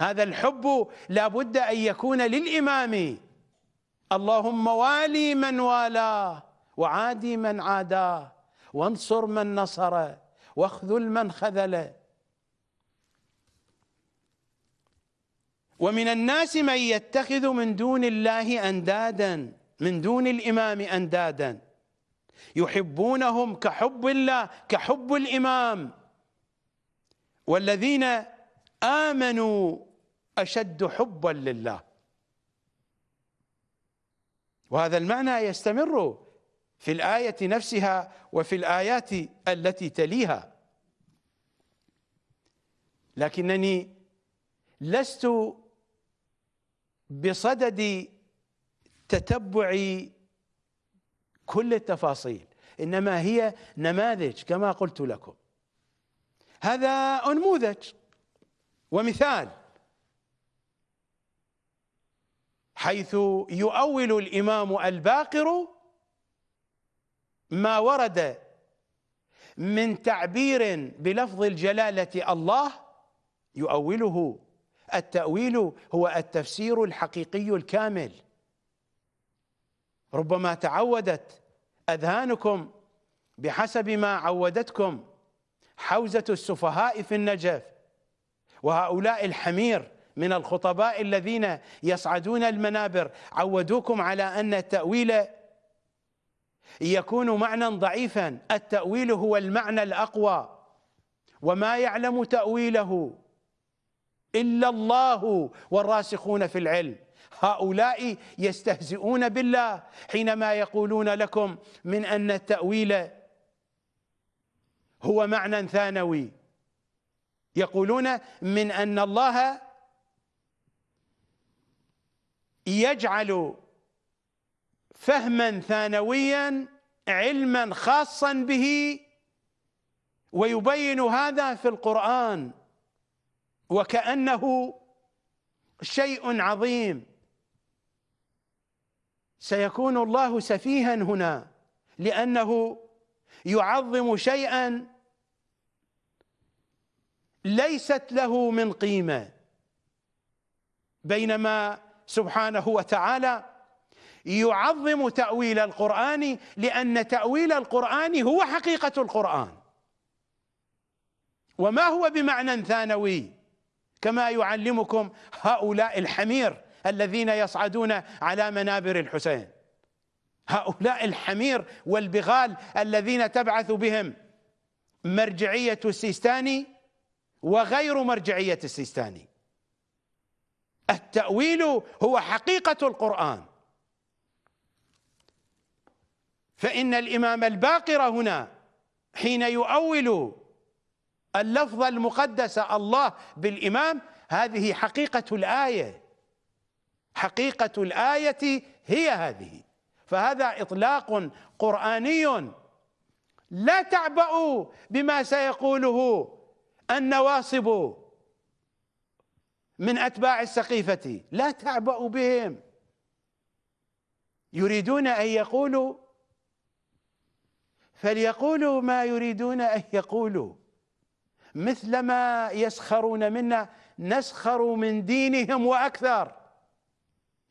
هذا الحب لا بد أن يكون للإمام. اللهم والي من والاه وعادي من عاداه. وانصر من نصره. واخذل من خذله. ومن الناس من يتخذ من دون الله أندادا من دون الإمام أندادا. يحبونهم كحب الله كحب الإمام. والذين آمنوا أشد حبا لله. وهذا المعنى يستمر في الآية نفسها وفي الآيات التي تليها. لكنني لست بصدد تتبع كل التفاصيل إنما هي نماذج كما قلت لكم. هذا أنموذج ومثال. حيث يؤول الإمام الباقر ما ورد من تعبير بلفظ الجلالة الله يؤوله التأويل هو التفسير الحقيقي الكامل. ربما تعودت أذهانكم بحسب ما عودتكم حوزة السفهاء في النجف وهؤلاء الحمير من الخطباء الذين يصعدون المنابر. عودوكم على أن التأويل يكون معنى ضعيفا. التأويل هو المعنى الأقوى. وما يعلم تأويله إلا الله والراسخون في العلم. هؤلاء يستهزئون بالله حينما يقولون لكم من أن التأويل هو معنى ثانوي. يقولون من أن الله يجعل فهما ثانويا علما خاصا به ويبين هذا في القرآن. وكأنه شيء عظيم. سيكون الله سفيها هنا لأنه يعظم شيئا ليست له من قيمة. بينما سبحانه وتعالى يعظم تأويل القرآن لأن تأويل القرآن هو حقيقة القرآن. وما هو بمعنى ثانوي؟ كما يعلمكم هؤلاء الحمير الذين يصعدون على منابر الحسين. هؤلاء الحمير والبغال الذين تبعث بهم مرجعية السيستاني وغير مرجعية السيستاني. التأويل هو حقيقة القرآن. فإن الإمام الباقر هنا حين يؤول اللفظ المقدس الله بالإمام هذه حقيقة الآية. حقيقة الآية هي هذه. فهذا إطلاق قرآني. لا تعبأوا بما سيقوله النواصب من أتباع السقيفة. لا تعبأوا بهم. يريدون أن يقولوا فليقولوا ما يريدون أن يقولوا. مثلما يسخرون منا نسخر من دينهم وأكثر.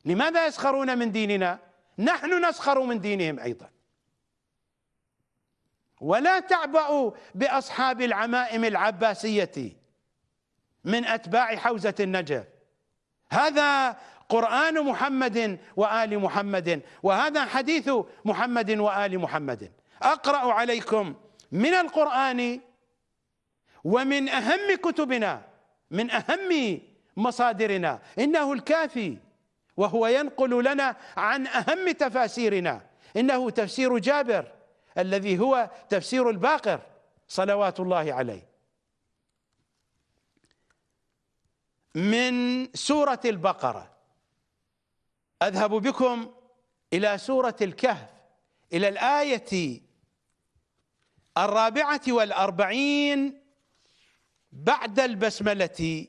لماذا يسخرون من ديننا؟ نحن نسخر من دينهم أيضا. ولا تعبأوا بأصحاب العمائم العباسية من أتباع حوزة النجف. هذا قرآن محمد وآل محمد وهذا حديث محمد وآل محمد. أقرأ عليكم من القرآن ومن أهم كتبنا من أهم مصادرنا إنه الكافي وهو ينقل لنا عن أهم تفاسيرنا إنه تفسير جابر الذي هو تفسير الباقر صلوات الله عليه. من سورة البقرة أذهب بكم إلى سورة الكهف إلى الآية الرابعة والأربعين بعد البسملة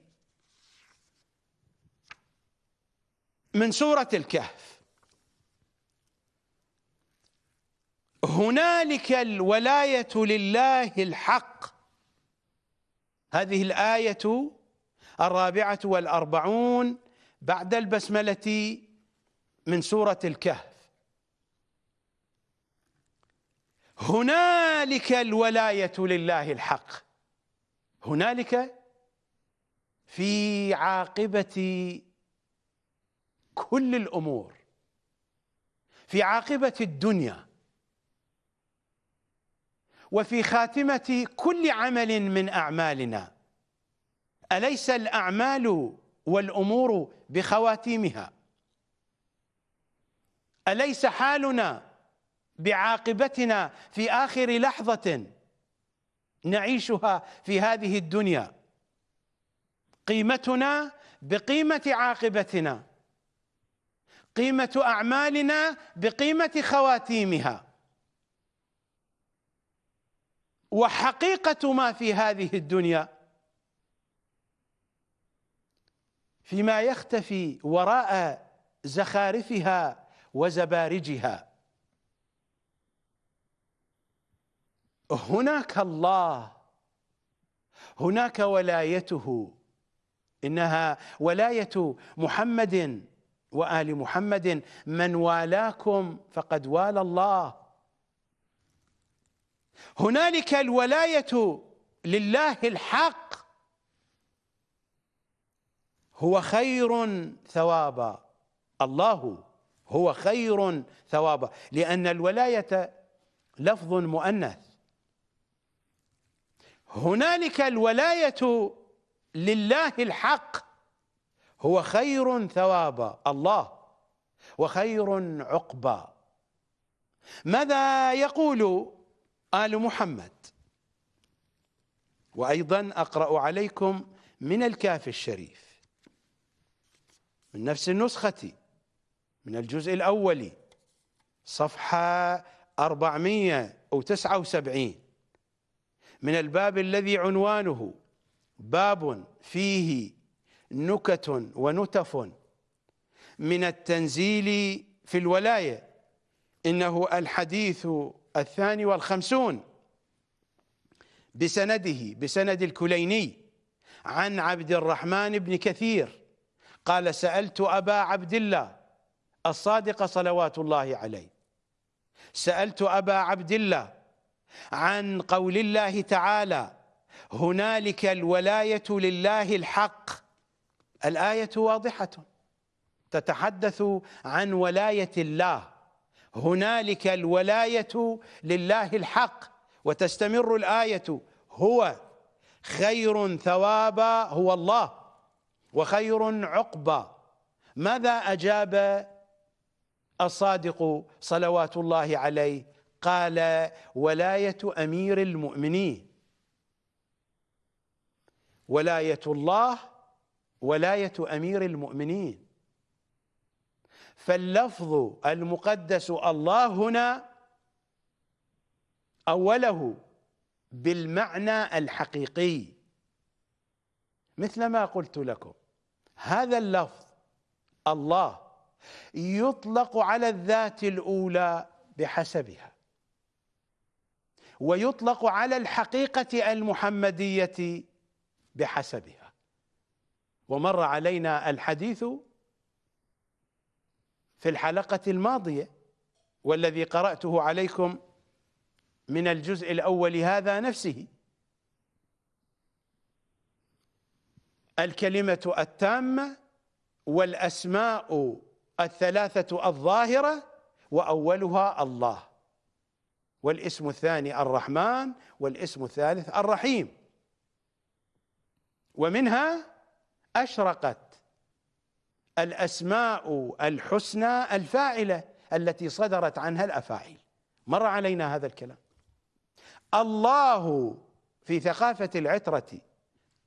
من سورة الكهف. هنالك الولاية لله الحق. هذه الآية الرابعة والأربعون بعد البسملة من سورة الكهف. هنالك الولاية لله الحق. هنالك في عاقبة كل الأمور في عاقبة الدنيا وفي خاتمة كل عمل من أعمالنا. أليس الأعمال والأمور بخواتيمها؟ أليس حالنا بعاقبتنا في آخر لحظة؟ نعيشها في هذه الدنيا. قيمتنا بقيمة عاقبتنا. قيمة أعمالنا بقيمة خواتيمها. وحقيقة ما في هذه الدنيا فيما يختفي وراء زخارفها وزبارجها. هناك الله. هناك ولايته. إنها ولاية محمد وآل محمد. من والاكم فقد والى الله. هنالك الولاية لله الحق. هو خير ثوابا. الله هو خير ثوابا. لأن الولاية لفظ مؤنث. هنالك الولاية لله الحق. هو خير ثوابا الله وخير عقبا ماذا يقول آل محمد؟ وأيضا أقرأ عليكم من الكاف الشريف. من نفس النسخة من الجزء الأول صفحة 479 من الباب الذي عنوانه باب فيه نكت ونتف من التنزيل في الولاية إنه الحديث الثاني والخمسون بسنده بسند الكليني عن عبد الرحمن بن كثير قال سألت أبا عبد الله الصادق صلوات الله عليه سألت أبا عبد الله عن قول الله تعالى هنالك الولاية لله الحق. الآية واضحة. تتحدث عن ولاية الله. هنالك الولاية لله الحق. وتستمر الآية هو خير ثوابا هو الله وخير عقبا ماذا أجاب الصادق صلوات الله عليه قال ولاية أمير المؤمنين. ولاية الله ولاية أمير المؤمنين. فاللفظ المقدس الله هنا أوله بالمعنى الحقيقي. مثل ما قلت لكم هذا اللفظ الله يطلق على الذات الأولى بحسبها. ويطلق على الحقيقة المحمدية بحسبها. ومر علينا الحديث في الحلقة الماضية والذي قرأته عليكم من الجزء الأول هذا نفسه. الكلمة التامة والأسماء الثلاثة الظاهرة وأولها الله. والاسم الثاني الرحمن والاسم الثالث الرحيم. ومنها أشرقت الأسماء الحسنى الفاعلة التي صدرت عنها الأفاعيل. مر علينا هذا الكلام. الله في ثقافة العترة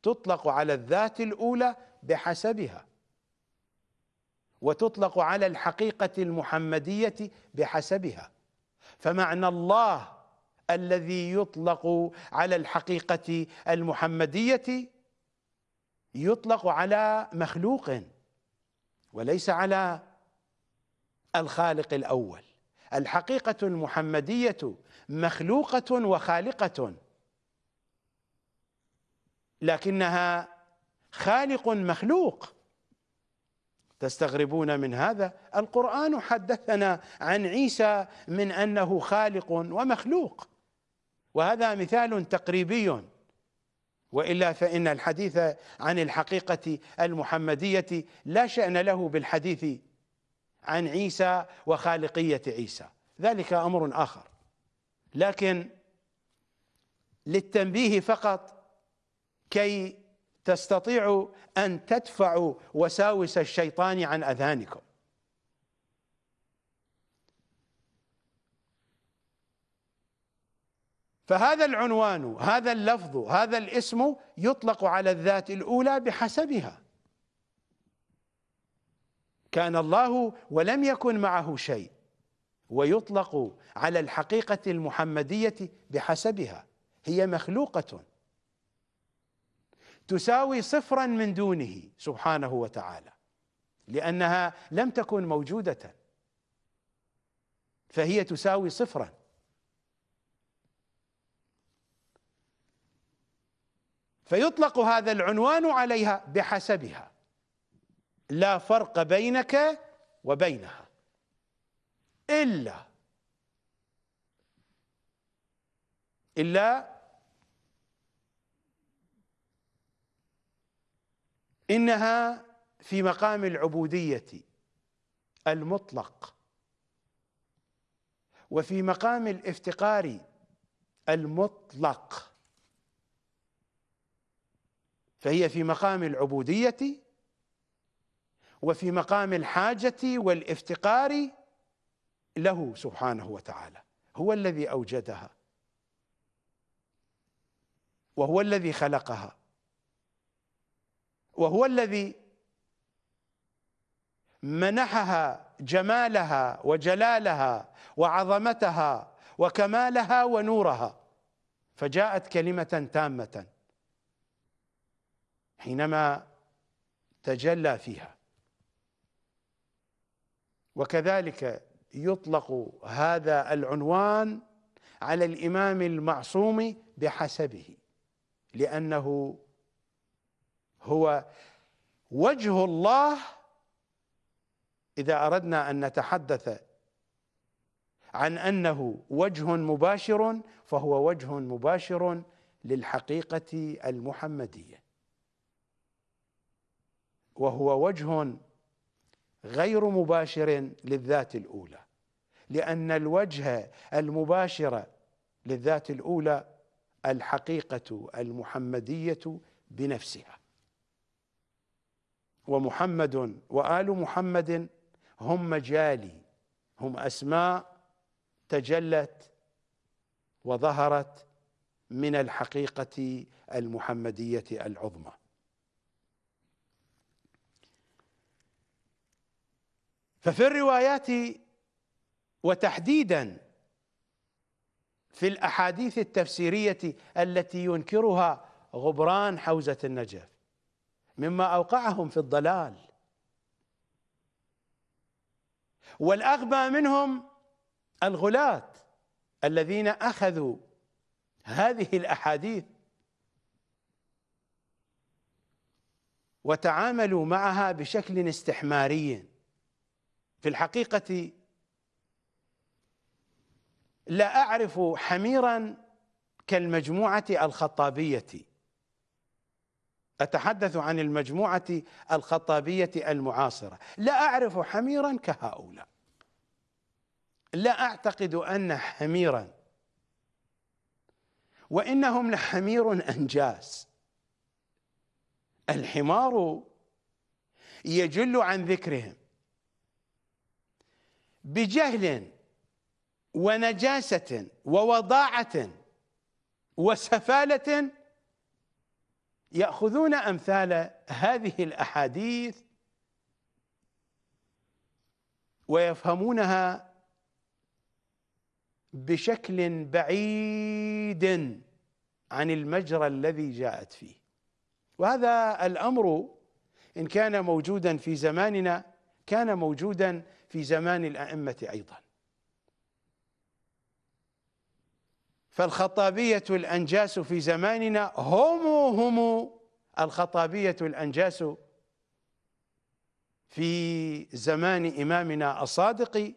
تطلق على الذات الأولى بحسبها وتطلق على الحقيقة المحمدية بحسبها. فمعنى الله الذي يطلق على الحقيقة المحمدية يطلق على مخلوق وليس على الخالق الأول. الحقيقة المحمدية مخلوقة وخالقة لكنها خالق مخلوق. تستغربون من هذا؟ القرآن حدثنا عن عيسى من أنه خالق ومخلوق. وهذا مثال تقريبي. وإلا فإن الحديث عن الحقيقة المحمدية لا شأن له بالحديث عن عيسى وخالقية عيسى. ذلك أمر آخر. لكن للتنبيه فقط كي تستطيعوا أن تدفعوا وساوس الشيطان عن اذهانكم فهذا العنوان هذا اللفظ هذا الاسم يطلق على الذات الأولى بحسبها. كان الله ولم يكن معه شيء ويطلق على الحقيقة المحمدية بحسبها هي مخلوقة. تساوي صفرا من دونه سبحانه وتعالى لأنها لم تكن موجودة فهي تساوي صفرا. فيطلق هذا العنوان عليها بحسبها. لا فرق بينك وبينها. إلا إلا إنها في مقام العبودية المطلق وفي مقام الافتقار المطلق فهي في مقام العبودية وفي مقام الحاجة والافتقار له سبحانه وتعالى هو الذي أوجدها وهو الذي خلقها. وهو الذي منحها جمالها وجلالها وعظمتها وكمالها ونورها فجاءت كلمة تامة حينما تجلى فيها. وكذلك يطلق هذا العنوان على الإمام المعصوم بحسبه لأنه هو وجه الله إذا أردنا أن نتحدث عن أنه وجه مباشر فهو وجه مباشر للحقيقة المحمدية. وهو وجه غير مباشر للذات الأولى لأن الوجه المباشر للذات الأولى الحقيقة المحمدية بنفسها. ومحمد وآل محمد هم مجالي هم أسماء تجلت وظهرت من الحقيقة المحمدية العظمى. ففي الروايات وتحديدا في الأحاديث التفسيرية التي ينكرها غبران حوزة النجف مما أوقعهم في الضلال. والأغبى منهم الغلاة الذين أخذوا هذه الأحاديث وتعاملوا معها بشكل استحماري. في الحقيقة لا أعرف حميرا كالمجموعة الخطابية. أتحدث عن المجموعة الخطابية المعاصرة. لا أعرف حميرا كهؤلاء. لا أعتقد أن حميرا. وإنهم لحمير أنجاس الحمار يجل عن ذكرهم. بجهل ونجاسة ووضاعة وسفالة يأخذون أمثال هذه الأحاديث ويفهمونها بشكل بعيد عن المجرى الذي جاءت فيه. وهذا الأمر إن كان موجودا في زماننا كان موجودا في زمان الأئمة أيضا. فالخطابية الأنجاس في زماننا هم هم الخطابية الأنجاس في زمان إمامنا الصادق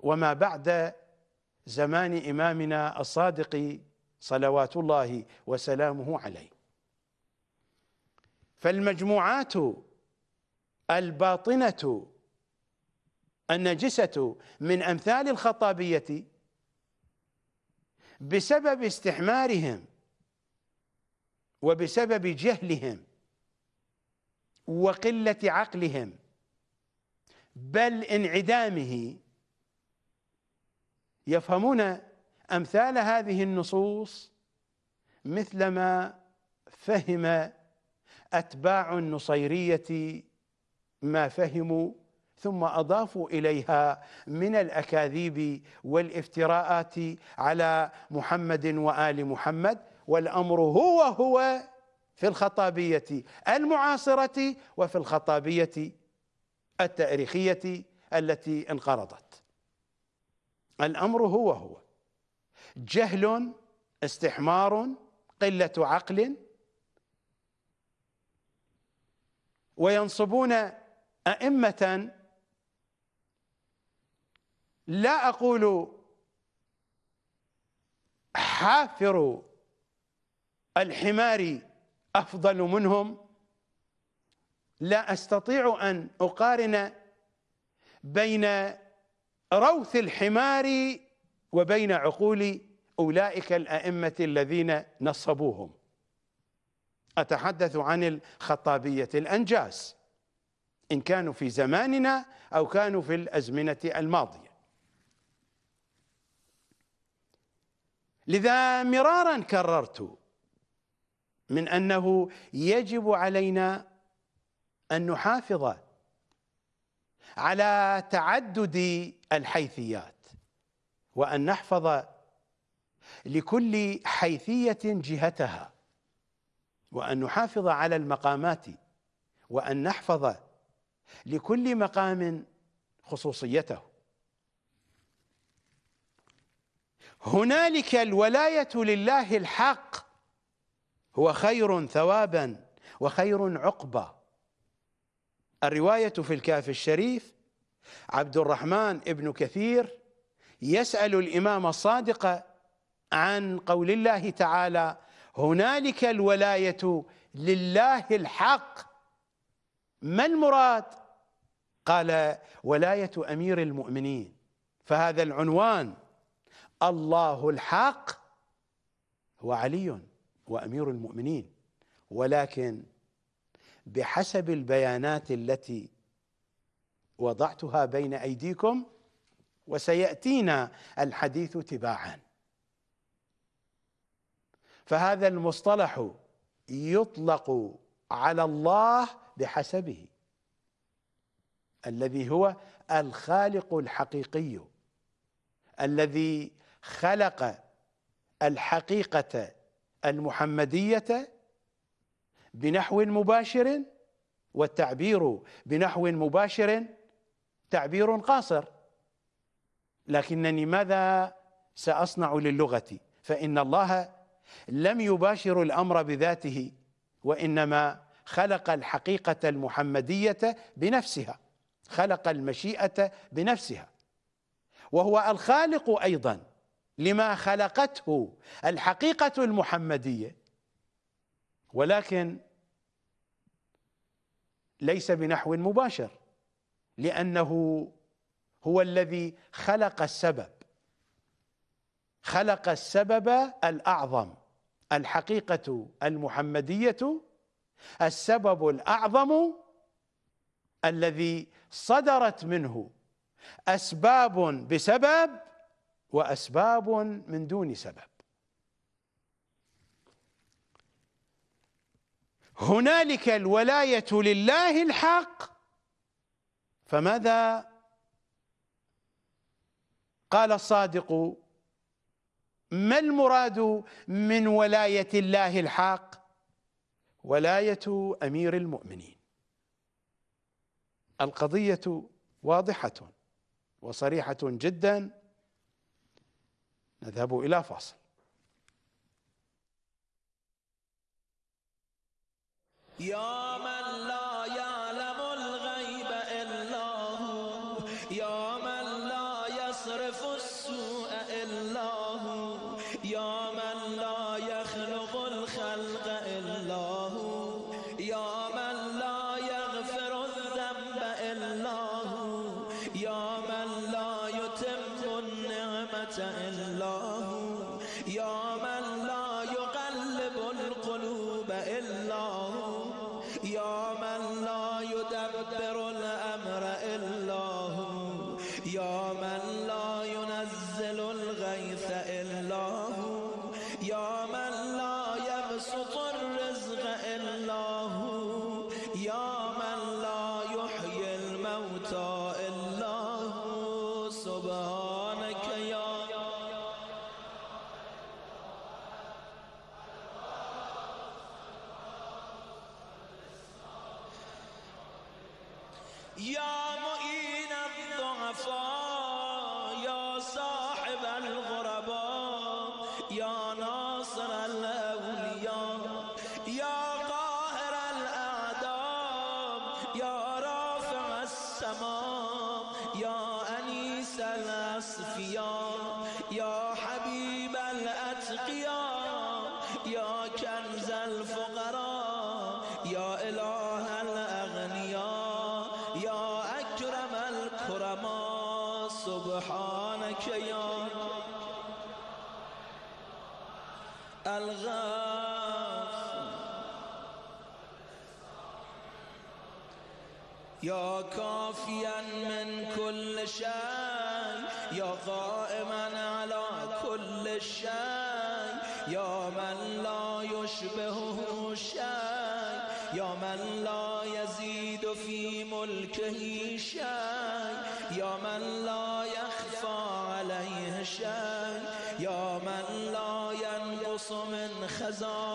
وما بعد زمان إمامنا الصادق صلوات الله وسلامه عليه. فالمجموعات الباطنة النجسة من أمثال الخطابية بسبب استحمارهم وبسبب جهلهم وقلة عقلهم بل انعدامه. يفهمون أمثال هذه النصوص مثلما فهم أتباع النصيرية ما فهموا ثم أضافوا إليها من الأكاذيب والافتراءات على محمد وآل محمد والأمر هو هو في الخطابية المعاصرة وفي الخطابية التاريخية التي انقرضت. الأمر هو هو جهل استحمار قلة عقل وينصبون أئمة لا أقول حافر الحمار أفضل منهم. لا أستطيع أن أقارن بين روث الحمار وبين عقول أولئك الأئمة الذين نصبوهم. أتحدث عن الخطابية الأنجاس إن كانوا في زماننا أو كانوا في الأزمنة الماضية. لذا مرارا كررت من أنه يجب علينا أن نحافظ على تعدد الحيثيات وأن نحفظ لكل حيثية جهتها وأن نحافظ على المقامات وأن نحفظ لكل مقام خصوصيته. هنالك الولاية لله الحق. هو خير ثوابا وخير عقبا الرواية في الكاف الشريف عبد الرحمن ابن كثير يسأل الإمام الصادق عن قول الله تعالى هنالك الولاية لله الحق. ما المراد؟ قال ولاية أمير المؤمنين. فهذا العنوان الله الحق هو علي وأمير المؤمنين. ولكن بحسب البيانات التي وضعتها بين أيديكم وسيأتينا الحديث تباعا. فهذا المصطلح يطلق على الله بحسبه الذي هو الخالق الحقيقي الذي خلق الحقيقة المحمدية بنحو مباشر والتعبير بنحو مباشر تعبير قاصر. لكنني ماذا سأصنع للغة؟ فإن الله لم يباشر الأمر بذاته وإنما خلق الحقيقة المحمدية بنفسها خلق المشيئة بنفسها وهو الخالق أيضا. لما خلقته الحقيقة المحمدية. ولكن ليس بنحو مباشر لأنه هو الذي خلق السبب. خلق السبب الأعظم الحقيقة المحمدية السبب الأعظم الذي صدرت منه. أسباب بسبب وأسباب من دون سبب. هنالك الولاية لله الحق فماذا قال الصادق؟ ما المراد من ولاية الله الحق؟ ولاية أمير المؤمنين. القضية واضحة وصريحة جدا. نذهب إلى فاصل. يا من لا يا يا من لا يحيي الموتى. من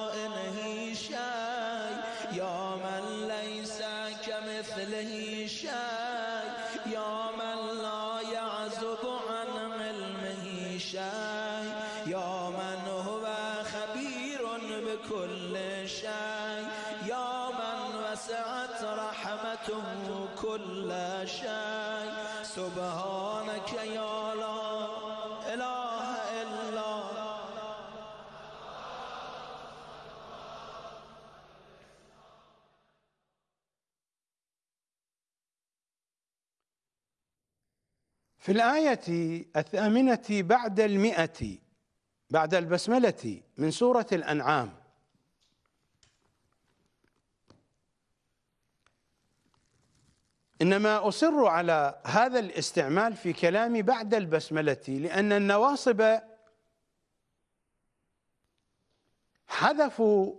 في الآية الثامنة بعد المئة بعد البسملة من سورة الأنعام. إنما أصر على هذا الاستعمال في كلامي بعد البسملة لأن النواصب حذفوا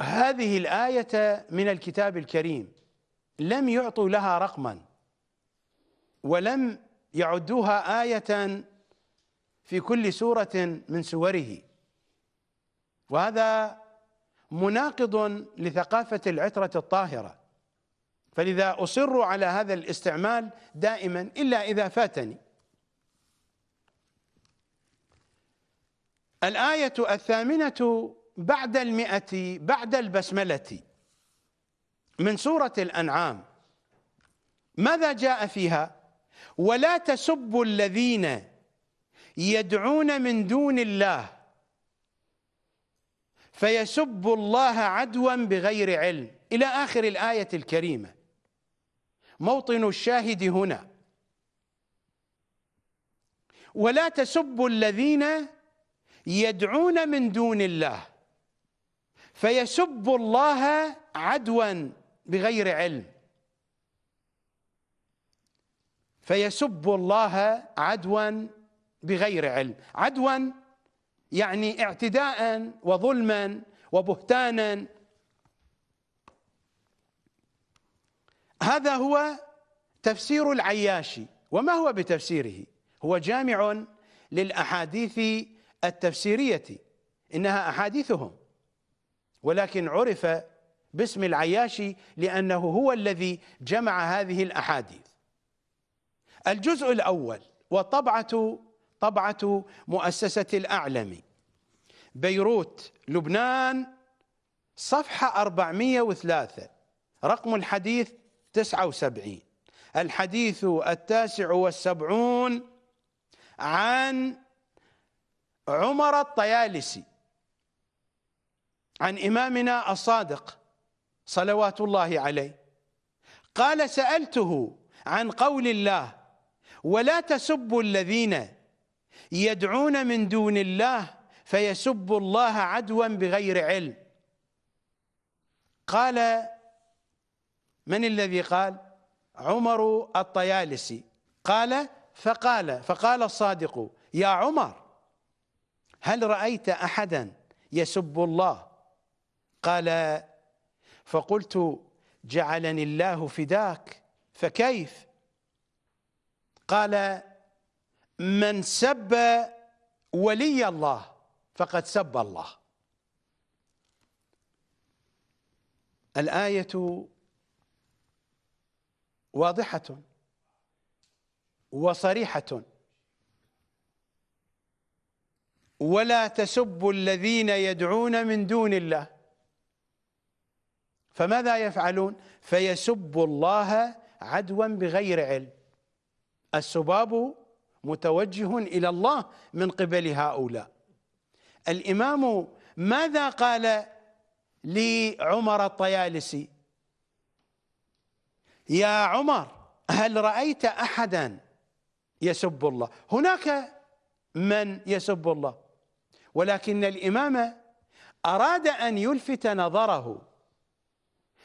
هذه الآية من الكتاب الكريم لم يعطوا لها رقما ولم يعدوها آية في كل سورة من سوره. وهذا مناقض لثقافة العترة الطاهرة. فلذا أصر على هذا الاستعمال دائما إلا إذا فاتني. الآية الثامنة بعد المئة بعد البسملة. من سورة الأنعام. ماذا جاء فيها؟ ولا تسبوا الذين يدعون من دون الله فيسبوا الله عدوا بغير علم. إلى آخر الآية الكريمة. موطن الشاهد هنا. ولا تسبوا الذين يدعون من دون الله فيسبوا الله عدوا بغير علم. فيسبوا الله عدوا بغير علم. عدوا يعني اعتداء وظلما وبهتانا. هذا هو تفسير العياشي. وما هو بتفسيره؟ هو جامع للأحاديث التفسيرية. إنها أحاديثهم. ولكن عرف باسم العياشي لأنه هو الذي جمع هذه الأحاديث. الجزء الأول وطبعة طبعة مؤسسة الأعلم. بيروت لبنان صفحة 403 رقم الحديث 79 الحديث التاسع والسبعون عن عمر الطيالسي عن إمامنا الصادق صلوات الله عليه. قال سألته عن قول الله ولا تسبوا الذين يدعون من دون الله فيسبوا الله عدوا بغير علم. قال من الذي قال؟ عمر الطيالسي. قال فقال فقال الصادق يا عمر هل رأيت أحدا يسب الله؟ قال فقلت جعلني الله فداك فكيف؟ قال من سب ولي الله فقد سب الله. الآية واضحة وصريحة. ولا تسبوا الذين يدعون من دون الله. فماذا يفعلون؟ فيسبوا الله عدوا بغير علم. السباب متوجه إلى الله من قبل هؤلاء. الإمام ماذا قال لعمر الطيالسي؟ يا عمر هل رأيت أحدا يسب الله؟ هناك من يسب الله ولكن الإمام أراد أن يلفت نظره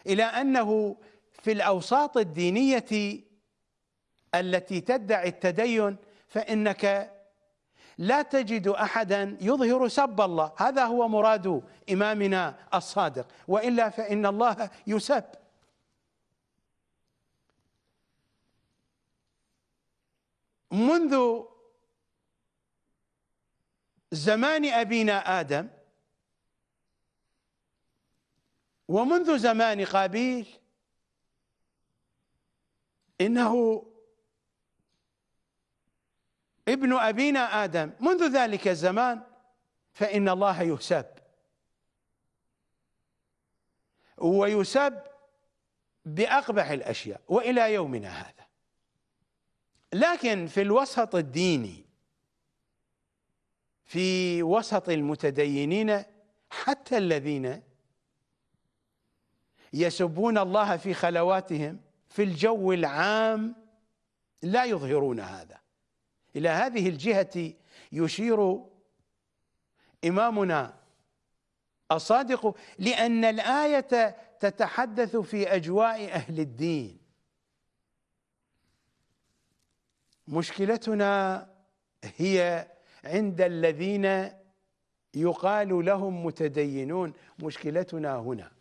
إلى أنه في الأوساط الدينية التي تدعي التدين فإنك لا تجد أحدا يظهر سب الله. هذا هو مراد إمامنا الصادق. وإلا فإن الله يسب. منذ زمان أبينا آدم ومنذ زمان قابيل إنه ابن أبينا آدم. منذ ذلك الزمان فإن الله يسب. ويسب بأقبح الأشياء وإلى يومنا هذا. لكن في الوسط الديني في وسط المتدينين حتى الذين يسبون الله في خلواتهم في الجو العام لا يظهرون هذا. إلى هذه الجهة يشير إمامنا الصادق لأن الآية تتحدث في أجواء أهل الدين. مشكلتنا هي عند الذين يقال لهم متدينون مشكلتنا هنا.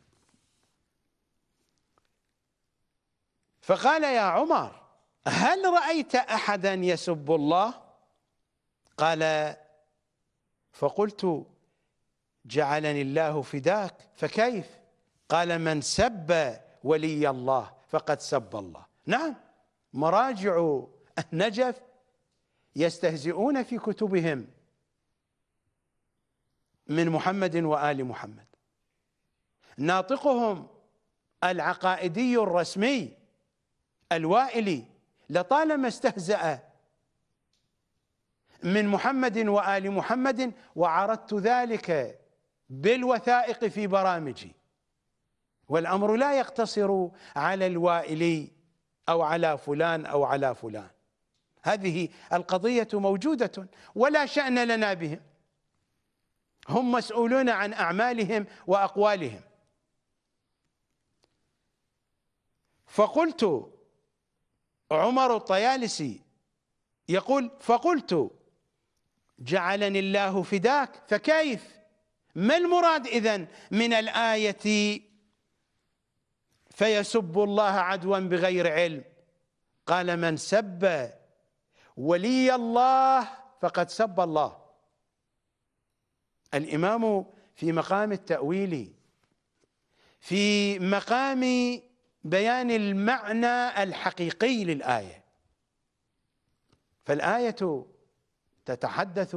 فقال يا عمر هل رأيت أحدا يسب الله؟ قال فقلت جعلني الله فداك فكيف؟ قال من سب ولي الله فقد سب الله. نعم مراجع النجف يستهزئون في كتبهم من محمد وآل محمد. ناطقهم العقائدي الرسمي الوائلي لطالما استهزأ من محمد وآل محمد وعرضت ذلك بالوثائق في برامجي. والأمر لا يقتصر على الوائلي أو على فلان أو على فلان. هذه القضية موجودة ولا شأن لنا بهم. هم مسؤولون عن أعمالهم وأقوالهم. فقلت عمر الطيالسي يقول فقلت جعلني الله فداك فكيف؟ ما المراد إذن من الآية فيسب الله عدوا بغير علم؟ قال من سب ولي الله فقد سب الله. الإمام في مقام التأويل في مقام بيان المعنى الحقيقي للآية. فالآية تتحدث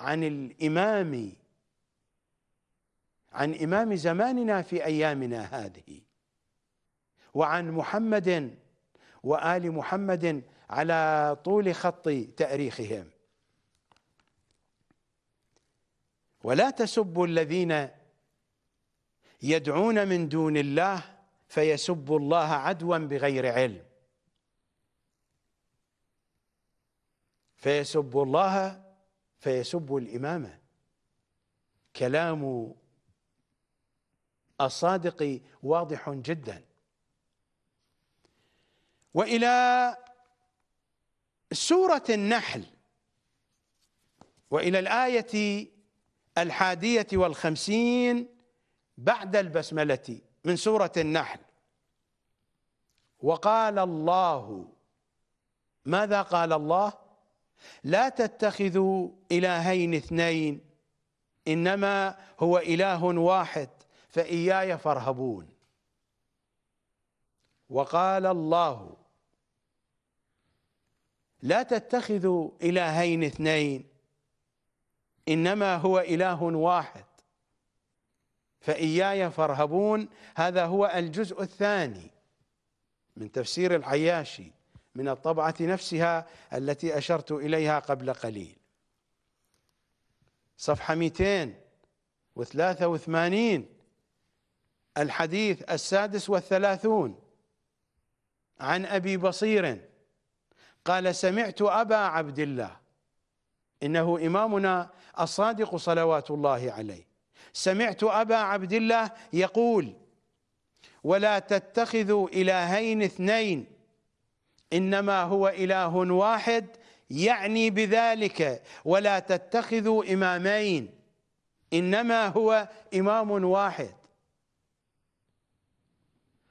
عن الإمام عن إمام زماننا في أيامنا هذه وعن محمد وآل محمد على طول خط تأريخهم. ولا تسبوا الذين يدعون من دون الله فيسبوا الله عدوا بغير علم. فيسبوا الله فيسبوا الإمامة. كلام الصادق واضح جدا. وإلى سورة النحل وإلى الآية الحادية والخمسين بعد البسملة. من سورة النحل. وقال الله ماذا قال الله؟ لا تتخذوا إلهين اثنين إنما هو إله واحد فإياي فارهبون. وقال الله لا تتخذوا إلهين اثنين إنما هو إله واحد فإياي فارهبون. هذا هو الجزء الثاني من تفسير العياشي من الطبعة نفسها التي أشرت إليها قبل قليل. صفحة 283 الحديث السادس والثلاثون عن أبي بصير قال سمعت أبا عبد الله إنه إمامنا الصادق صلوات الله عليه. سمعت أبا عبد الله يقول ولا تتخذوا إلهين اثنين إنما هو إله واحد يعني بذلك ولا تتخذوا إمامين إنما هو إمام واحد.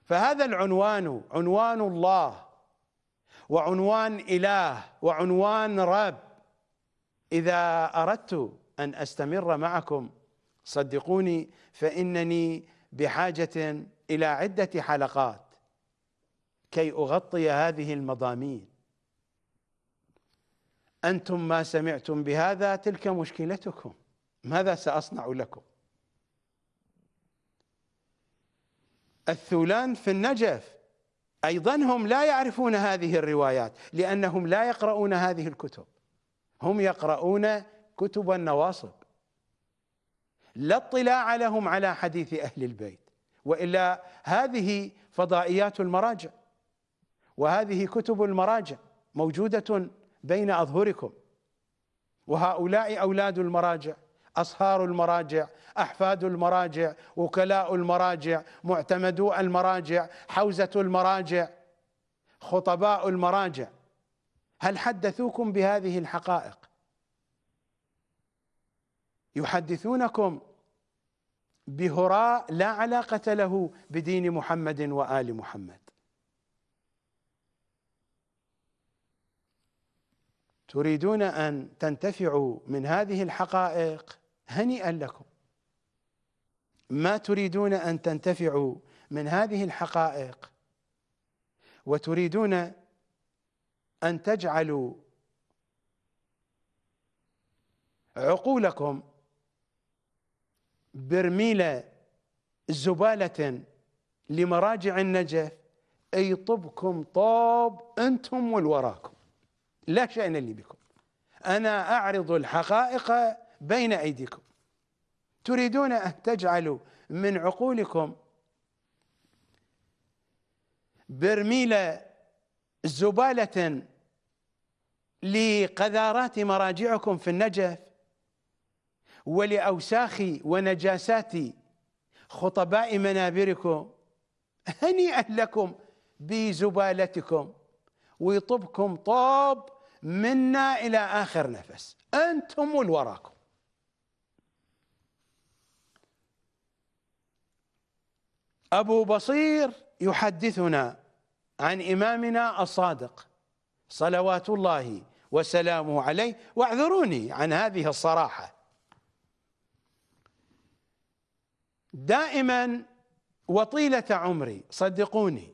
فهذا العنوان عنوان الله وعنوان إله وعنوان رب. إذا أردت أن أستمر معكم صدقوني فإنني بحاجة إلى عدة حلقات كي أغطي هذه المضامين. أنتم ما سمعتم بهذا تلك مشكلتكم. ماذا سأصنع لكم؟ الثولان في النجف. أيضا هم لا يعرفون هذه الروايات لأنهم لا يقرؤون هذه الكتب. هم يقرؤون كتب النواصب. لا اطلاع لهم على حديث أهل البيت وإلا هذه فضائيات المراجع وهذه كتب المراجع موجودة بين أظهركم وهؤلاء أولاد المراجع أصهار المراجع أحفاد المراجع وكلاء المراجع معتمدو المراجع حوزة المراجع خطباء المراجع. هل حدثوكم بهذه الحقائق؟ يحدثونكم بهراء لا علاقة له بدين محمد وآل محمد. تريدون أن تنتفعوا من هذه الحقائق هنيئا لكم. ما تريدون أن تنتفعوا من هذه الحقائق وتريدون أن تجعلوا عقولكم برميل زبالة لمراجع النجف أي طبكم طاب أنتم والوراكم. لا شأن لي بكم. أنا أعرض الحقائق بين أيديكم. تريدون أن تجعلوا من عقولكم برميل زبالة لقذارات مراجعكم في النجف؟ ولأوساخ ونجاسات خطباء منابركم هنيئا لكم بزبالتكم ويطبكم طاب منا إلى آخر نفس. أنتم والوراكم أبو بصير يحدثنا عن إمامنا الصادق صلوات الله وسلامه عليه واعذروني عن هذه الصراحة. دائما وطيلة عمري صدقوني.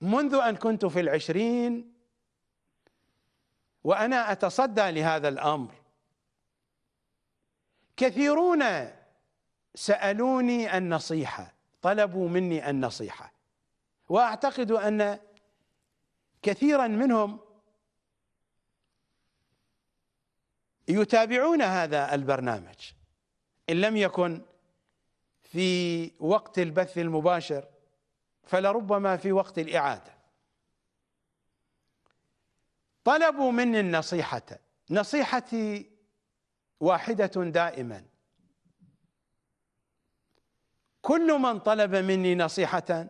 منذ أن كنت في العشرين وأنا أتصدى لهذا الأمر كثيرون سألوني النصيحة طلبوا مني النصيحة وأعتقد أن كثيرا منهم يتابعون هذا البرنامج. إن لم يكن في وقت البث المباشر فلربما في وقت الإعادة. طلبوا مني النصيحة. نصيحتي واحدة دائما. كل من طلب مني نصيحة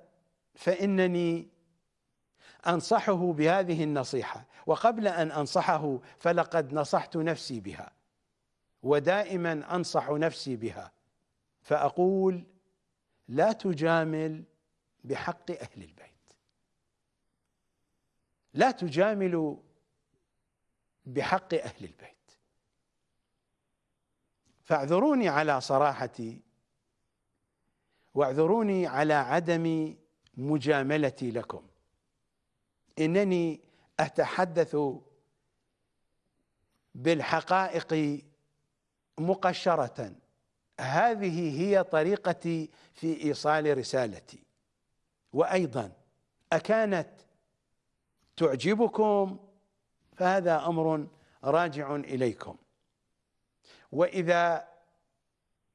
فإنني أنصحه بهذه النصيحة. وقبل أن أنصحه فلقد نصحت نفسي بها ودائما أنصح نفسي بها. فأقول لا تجامل بحق أهل البيت. لا تجاملوا بحق أهل البيت. فاعذروني على صراحتي واعذروني على عدم مجاملتي لكم. إنني أتحدث بالحقائق مقشرة. هذه هي طريقتي في إيصال رسالتي. وأيضا أكانت تعجبكم فهذا أمر راجع إليكم. وإذا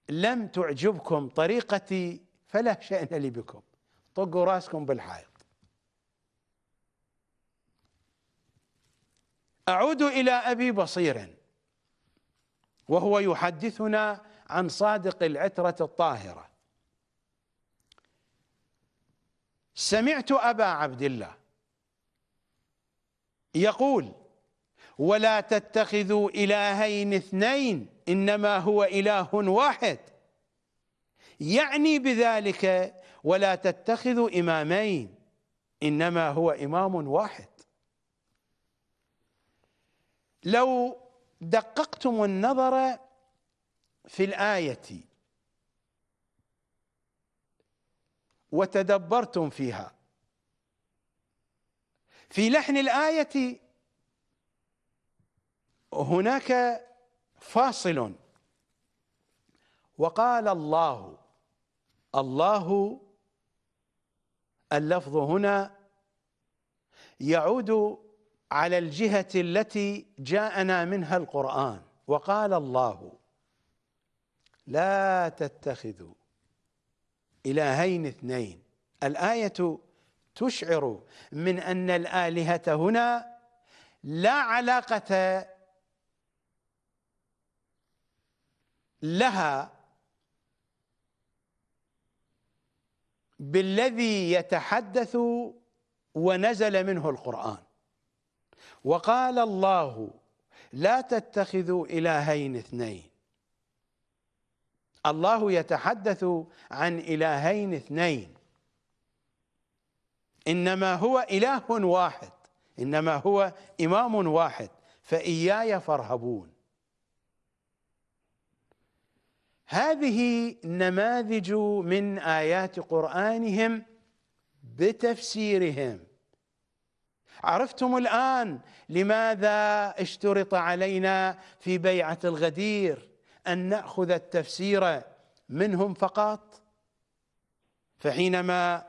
لم تعجبكم طريقتي فلا شأن لي بكم. طقوا راسكم بالحائط. أعود إلى أبي بصير وهو يحدثنا عن صادق العترة الطاهرة. سمعت أبا عبد الله يقول ولا تتخذوا إلهين اثنين إنما هو إله واحد. يعني بذلك ولا تتخذوا إمامين إنما هو إمام واحد. لو دققتم النظر في الآية وتدبرتم فيها في لحن الآية هناك فاصل وقال الله الله اللفظ هنا يعود على الجهة التي جاءنا منها القرآن. وقال الله لا تتخذوا إلهين اثنين. الآية تشعر من أن الآلهة هنا لا علاقة لها بالذي يتحدث ونزل منه القرآن. وقال الله لا تتخذوا إلهين اثنين. الله يتحدث عن إلهين اثنين. إنما هو إله واحد. إنما هو إمام واحد. فإياي فارهبون. هذه نماذج من آيات قرآنهم بتفسيرهم. عرفتم الآن لماذا اشترط علينا في بيعة الغدير أن نأخذ التفسير منهم فقط؟ فحينما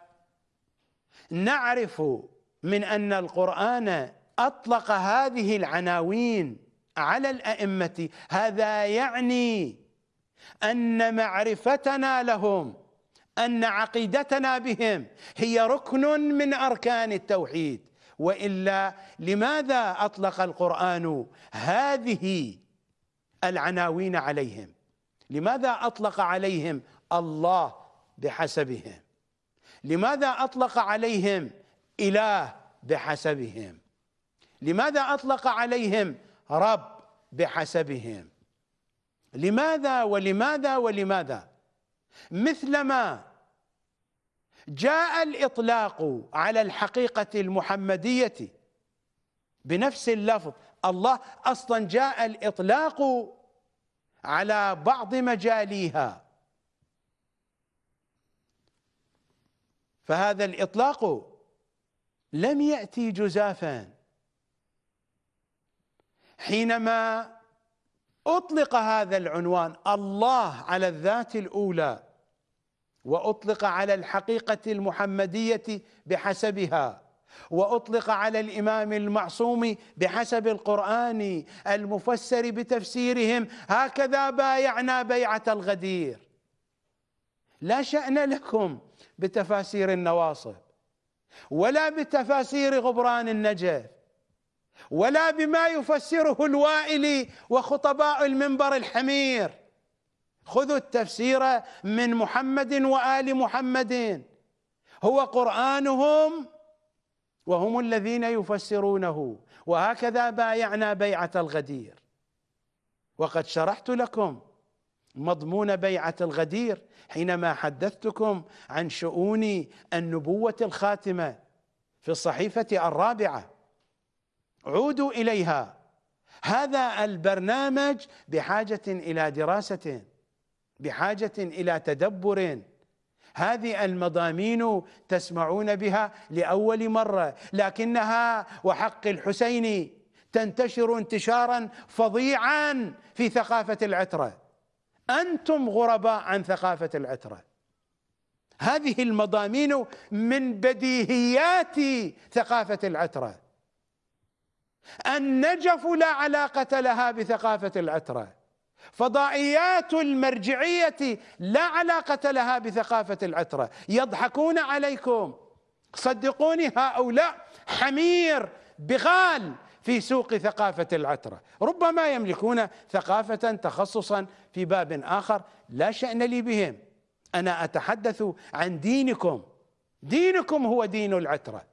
نعرف من أن القرآن أطلق هذه العناوين على الأئمة هذا يعني أن معرفتنا لهم أن عقيدتنا بهم هي ركن من أركان التوحيد. وإلا لماذا أطلق القرآن هذه العناوين عليهم؟ لماذا أطلق عليهم الله بحسبهم؟ لماذا أطلق عليهم إله بحسبهم؟ لماذا أطلق عليهم رب بحسبهم؟ لماذا ولماذا ولماذا؟ مثلما جاء الإطلاق على الحقيقة المحمدية بنفس اللفظ. الله أصلا جاء الإطلاق على بعض مجاليها. فهذا الإطلاق لم يأتي جزافا. حينما أطلق هذا العنوان الله على الذات الأولى وأطلق على الحقيقة المحمدية بحسبها وأطلق على الإمام المعصوم بحسب القرآن المفسر بتفسيرهم هكذا بايعنا بيعة الغدير. لا شأن لكم بتفاسير النواصب ولا بتفاسير غبران النجف ولا بما يفسره الوائلي وخطباء المنبر الحمير. خذوا التفسير من محمد وآل محمد. هو قرآنهم وهم الذين يفسرونه. وهكذا بايعنا بيعة الغدير. وقد شرحت لكم مضمون بيعة الغدير حينما حدثتكم عن شؤون النبوة الخاتمة في الصحيفة الرابعة. عودوا إليها. هذا البرنامج بحاجة إلى دراسة. بحاجة إلى تدبر. هذه المضامين تسمعون بها لأول مرة لكنها وحق الحسين تنتشر انتشارا فظيعا في ثقافة العترة. أنتم غرباء عن ثقافة العترة. هذه المضامين من بديهيات ثقافة العترة. النجف لا علاقة لها بثقافة العترة. فضائيات المرجعية لا علاقة لها بثقافة العترة. يضحكون عليكم. صدقوني هؤلاء حمير بغال في سوق ثقافة العترة. ربما يملكون ثقافة تخصصا في باب آخر لا شأن لي بهم. أنا أتحدث عن دينكم. دينكم هو دين العترة.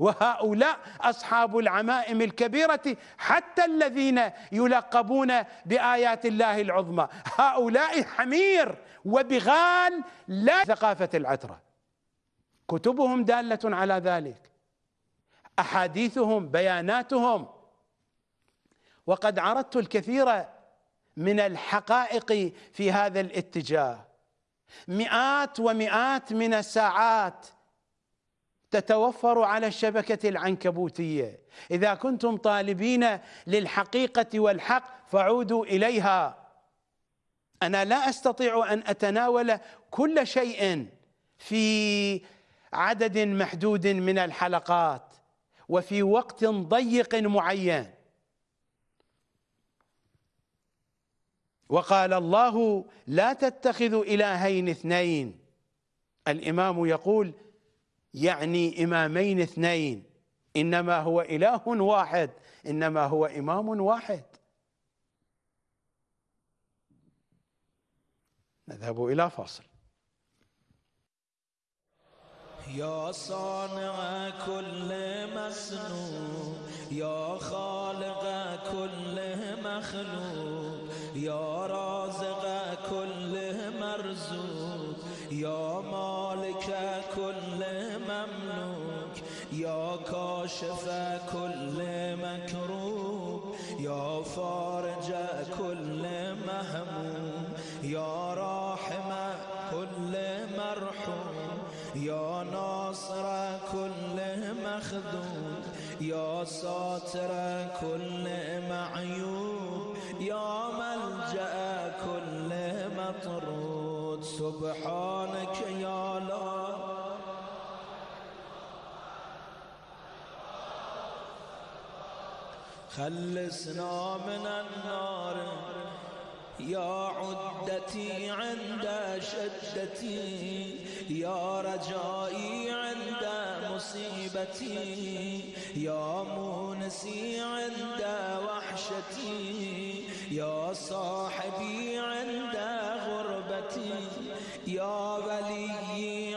وهؤلاء أصحاب العمائم الكبيرة حتى الذين يلقبون بآيات الله العظمى. هؤلاء حمير وبغال لا ثقافة العترة. كتبهم دالة على ذلك. أحاديثهم بياناتهم. وقد عرضت الكثير من الحقائق في هذا الاتجاه. مئات ومئات من الساعات تتوفر على الشبكة العنكبوتية. إذا كنتم طالبين للحقيقة والحق فعودوا إليها. أنا لا أستطيع أن أتناول كل شيء في عدد محدود من الحلقات وفي وقت ضيق معين. وقال الله لا تتخذوا إلهين اثنين الإمام يقول يعني إمامين اثنين. إنما هو إله واحد إنما هو إمام واحد. نذهب إلى فاصل. يا صانع كل مسنون يا خالق كل مخلوق يا رازق كل مرزوق يا كاشف كل مكروب يا فارج كل مهموم يا راحم كل مرحوم يا ناصر كل مخذوم يا ساتر كل معيوب يا ملجأ كل مطرود. سبحانك يا لا خلصنا من النار. يا عدتي عند شدتي يا رجائي عند مصيبتي يا مونسي عند وحشتي يا صاحبي عند غربتي يا ولي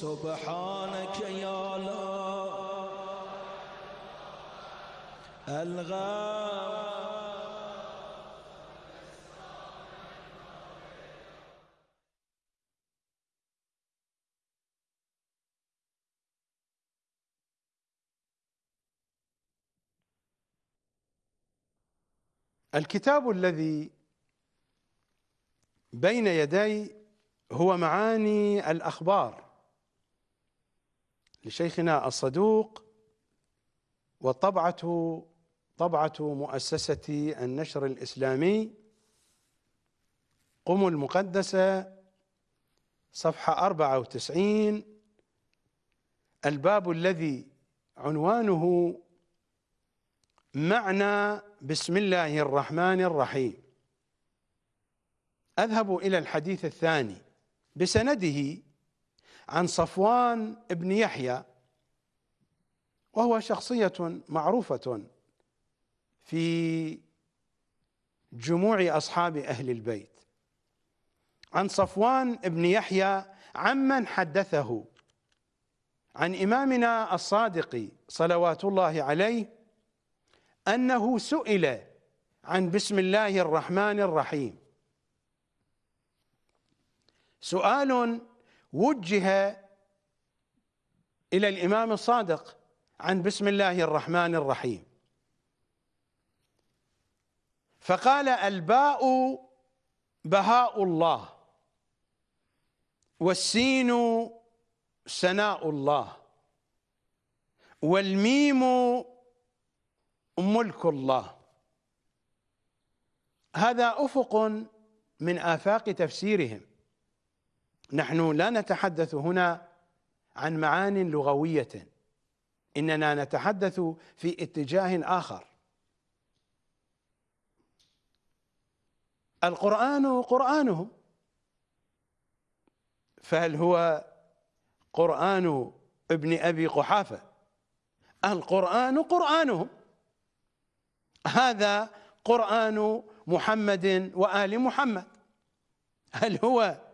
سبحانك يا لا الغاب الكتاب الذي بين يدي هو معاني الأخبار. لشيخنا الصدوق والطبعة طبعة مؤسسة النشر الإسلامي قم المقدسة صفحة 94 الباب الذي عنوانه معنى بسم الله الرحمن الرحيم. أذهب إلى الحديث الثاني. بسنده عن صفوان بن يحيى وهو شخصية معروفة في جموع أصحاب أهل البيت. عن صفوان بن يحيى عمن حدثه عن إمامنا الصادق صلوات الله عليه أنه سئل عن بسم الله الرحمن الرحيم. سؤال وجه إلى الإمام الصادق عن بسم الله الرحمن الرحيم. فقال الباء بهاء الله والسين سناء الله والميم ملك الله. هذا أفق من آفاق تفسيرهم. نحن لا نتحدث هنا عن معان لغوية. إننا نتحدث في اتجاه آخر. القرآن قرانهم فهل هو قرآن ابن أبي قحافة؟ القرآن قرانهم هذا قرآن محمد وآل محمد. هل هو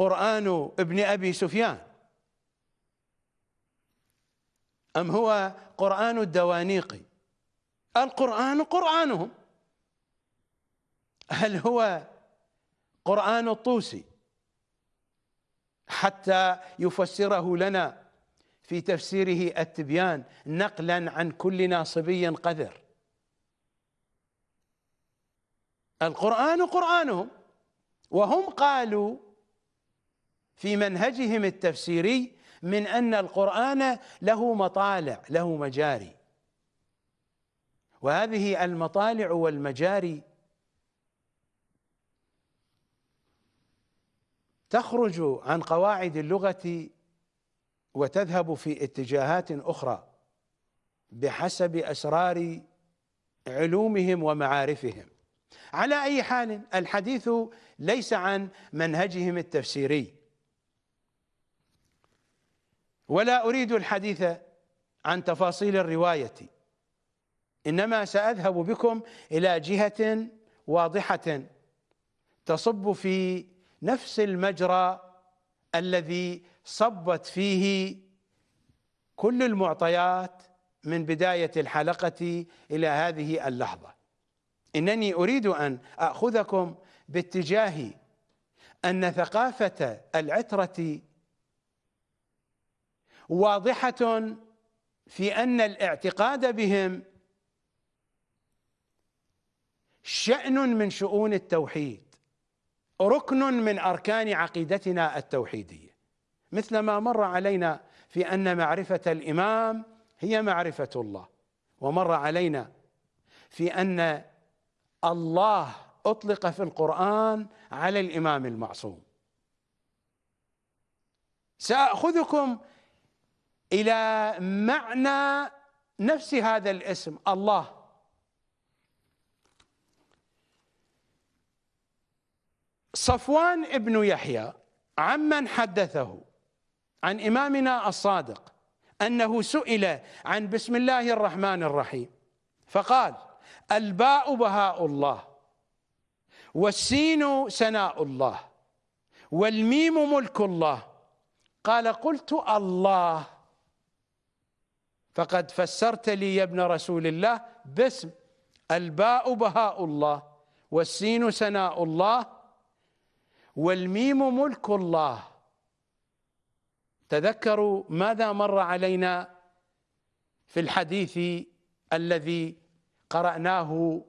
قرآن ابن أبي سفيان. أم هو قرآن الدوانيقي القرآن قرآنهم. هل هو قرآن الطوسي؟ حتى يفسره لنا في تفسيره التبيان نقلا عن كل ناصبي قذر. القرآن قرآنهم وهم قالوا في منهجهم التفسيري من أن القرآن له مطالع له مجاري. وهذه المطالع والمجاري تخرج عن قواعد اللغة وتذهب في اتجاهات أخرى بحسب أسرار علومهم ومعارفهم. على أي حال الحديث ليس عن منهجهم التفسيري. ولا أريد الحديث عن تفاصيل الرواية إنما سأذهب بكم إلى جهة واضحة تصب في نفس المجرى الذي صبت فيه كل المعطيات من بداية الحلقة إلى هذه اللحظة. إنني أريد أن أخذكم باتجاه أن ثقافة العترة واضحة في أن الاعتقاد بهم شأن من شؤون التوحيد ركن من أركان عقيدتنا التوحيدية. مثل ما مر علينا في أن معرفة الإمام هي معرفة الله ومر علينا في أن الله أطلق في القرآن على الإمام المعصوم. سأخذكم إلى معنى نفس هذا الاسم الله. صفوان ابن يحيى عمن حدثه عن إمامنا الصادق أنه سئل عن بسم الله الرحمن الرحيم فقال الباء بهاء الله والسين سناء الله والميم ملك الله. قال قلت الله. فقد فسرت لي يا ابن رسول الله باسم. الباء بهاء الله والسين سناء الله والميم ملك الله. تذكروا ماذا مر علينا في الحديث الذي قرأناه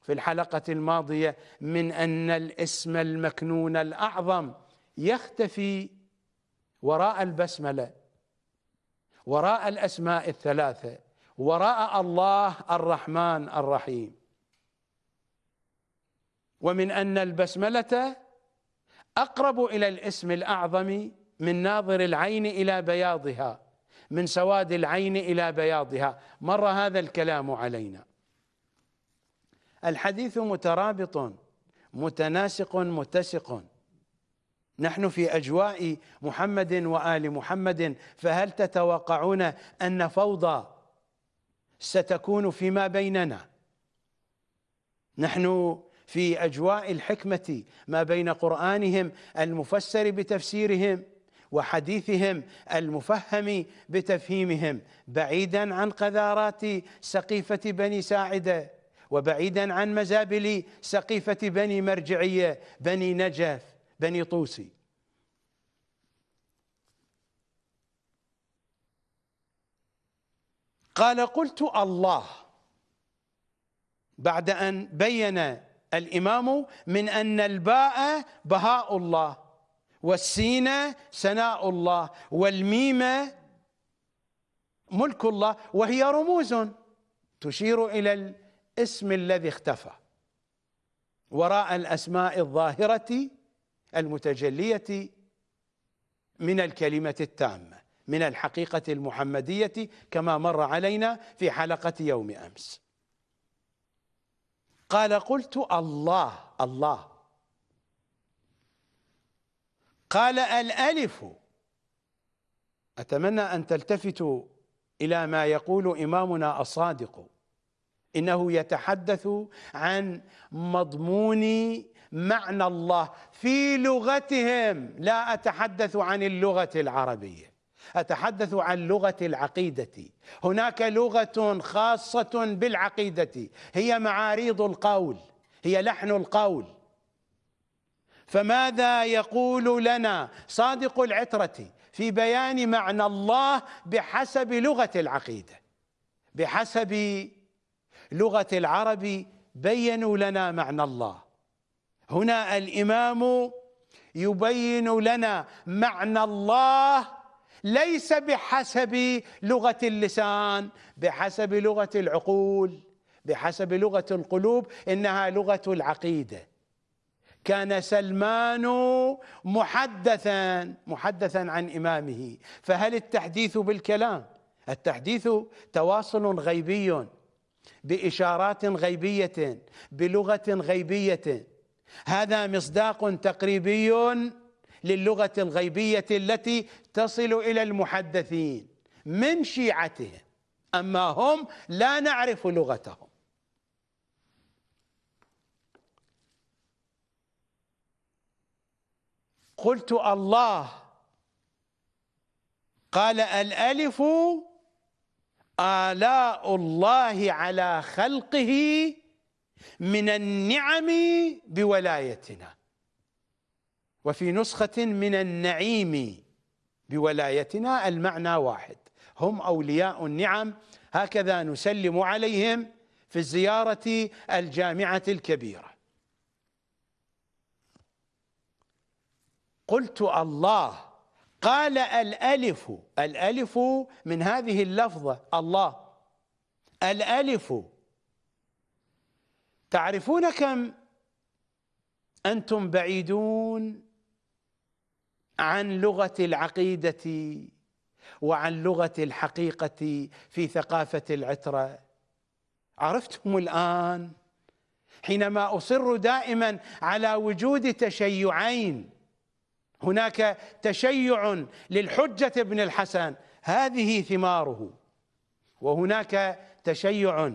في الحلقة الماضية من أن الاسم المكنون الأعظم يختفي وراء البسملة. وراء الأسماء الثلاثة وراء الله الرحمن الرحيم. ومن أن البسملة أقرب إلى الاسم الأعظم من ناظر العين إلى بياضها من سواد العين إلى بياضها. مر هذا الكلام علينا. الحديث مترابط متناسق متسق. نحن في أجواء محمد وآل محمد فهل تتوقعون أن فوضى ستكون فيما بيننا؟ نحن في أجواء الحكمة ما بين قرآنهم المفسر بتفسيرهم وحديثهم المفهم بتفهيمهم بعيدا عن قذارات سقيفة بني ساعدة وبعيدا عن مزابل سقيفة بني مرجعية بني نجف. بني طوسي. قال قلت الله. بعد أن بين الإمام من أن الباء بهاء الله والسين سناء الله والميم ملك الله وهي رموز تشير إلى الاسم الذي اختفى. وراء الأسماء الظاهرة المتجلية من الكلمة التامة من الحقيقة المحمدية كما مر علينا في حلقة يوم أمس. قال قلت الله الله. قال الألف. أتمنى أن تلتفتوا إلى ما يقول إمامنا الصادق إنه يتحدث عن مضمون معنى الله في لغتهم. لا أتحدث عن اللغة العربية أتحدث عن لغة العقيدة. هناك لغة خاصة بالعقيدة هي معاريض القول هي لحن القول. فماذا يقول لنا صادق العترة في بيان معنى الله بحسب لغة العقيدة؟ بحسب لغة العرب بينوا لنا معنى الله. هنا الإمام يبين لنا معنى الله ليس بحسب لغة اللسان بحسب لغة العقول بحسب لغة القلوب إنها لغة العقيدة. كان سلمان محدثا محدثا عن إمامه. فهل التحديث بالكلام؟ التحديث تواصل غيبي بإشارات غيبية بلغة غيبية. هذا مصداق تقريبي للغة الغيبية التي تصل إلى المحدثين من شيعتهم. أما هم لا نعرف لغتهم. قلت الله. قال الألف آلاء الله على خلقه من النعم بولايتنا. وفي نسخة من النعيم بولايتنا المعنى واحد. هم أولياء النعم. هكذا نسلم عليهم في الزيارة الجامعة الكبيرة. قلت الله. قال الألف. الألف من هذه اللفظة. الله. الألف. تعرفون كم أنتم بعيدون عن لغة العقيدة وعن لغة الحقيقة في ثقافة العترة؟ عرفتم الآن حينما أصر دائما على وجود تشيعين هناك تشيع للحجة ابن الحسن هذه ثماره وهناك تشيع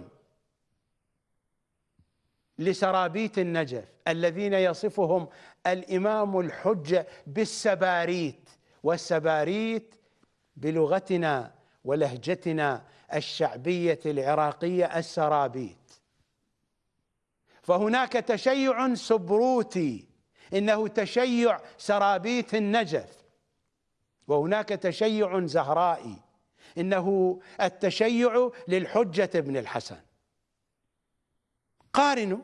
لسرابيت النجف الذين يصفهم الإمام الحجه بالسباريت والسباريت بلغتنا ولهجتنا الشعبية العراقية السرابيت. فهناك تشيع سبروتي إنه تشيع سرابيت النجف. وهناك تشيع زهرائي إنه التشيع للحجة ابن الحسن. قارنوا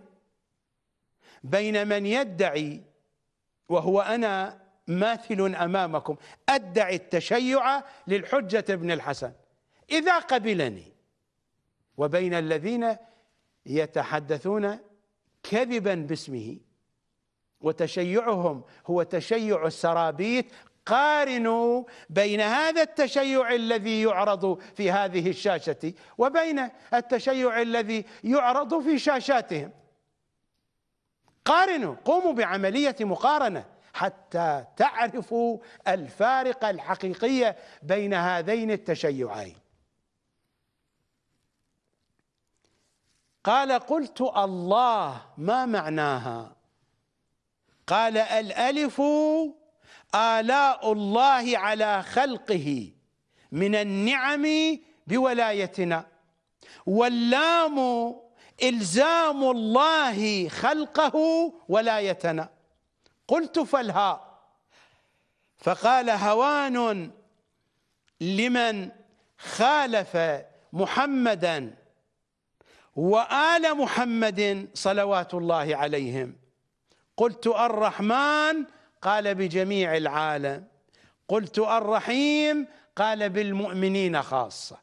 بين من يدعي وهو أنا ماثل أمامكم أدعي التشيع للحجة ابن الحسن. إذا قبلني وبين الذين يتحدثون كذبا باسمه وتشيعهم هو تشيع السرابيت قارنوا بين هذا التشيع الذي يعرض في هذه الشاشة وبين التشيع الذي يعرض في شاشاتهم. قارنوا قوموا بعملية مقارنة حتى تعرفوا الفارق الحقيقية بين هذين التشيعين. قال قلت الله ما معناها؟ قال الألف آلاء الله على خلقه من النعم بولايتنا. واللام إلزام الله خلقه ولايتنا. قلت فالهاء فقال هوان لمن خالف محمدا وآل محمد صلوات الله عليهم. قلت الرحمن قال بجميع العالم قلت الرحيم قال بالمؤمنين خاصة.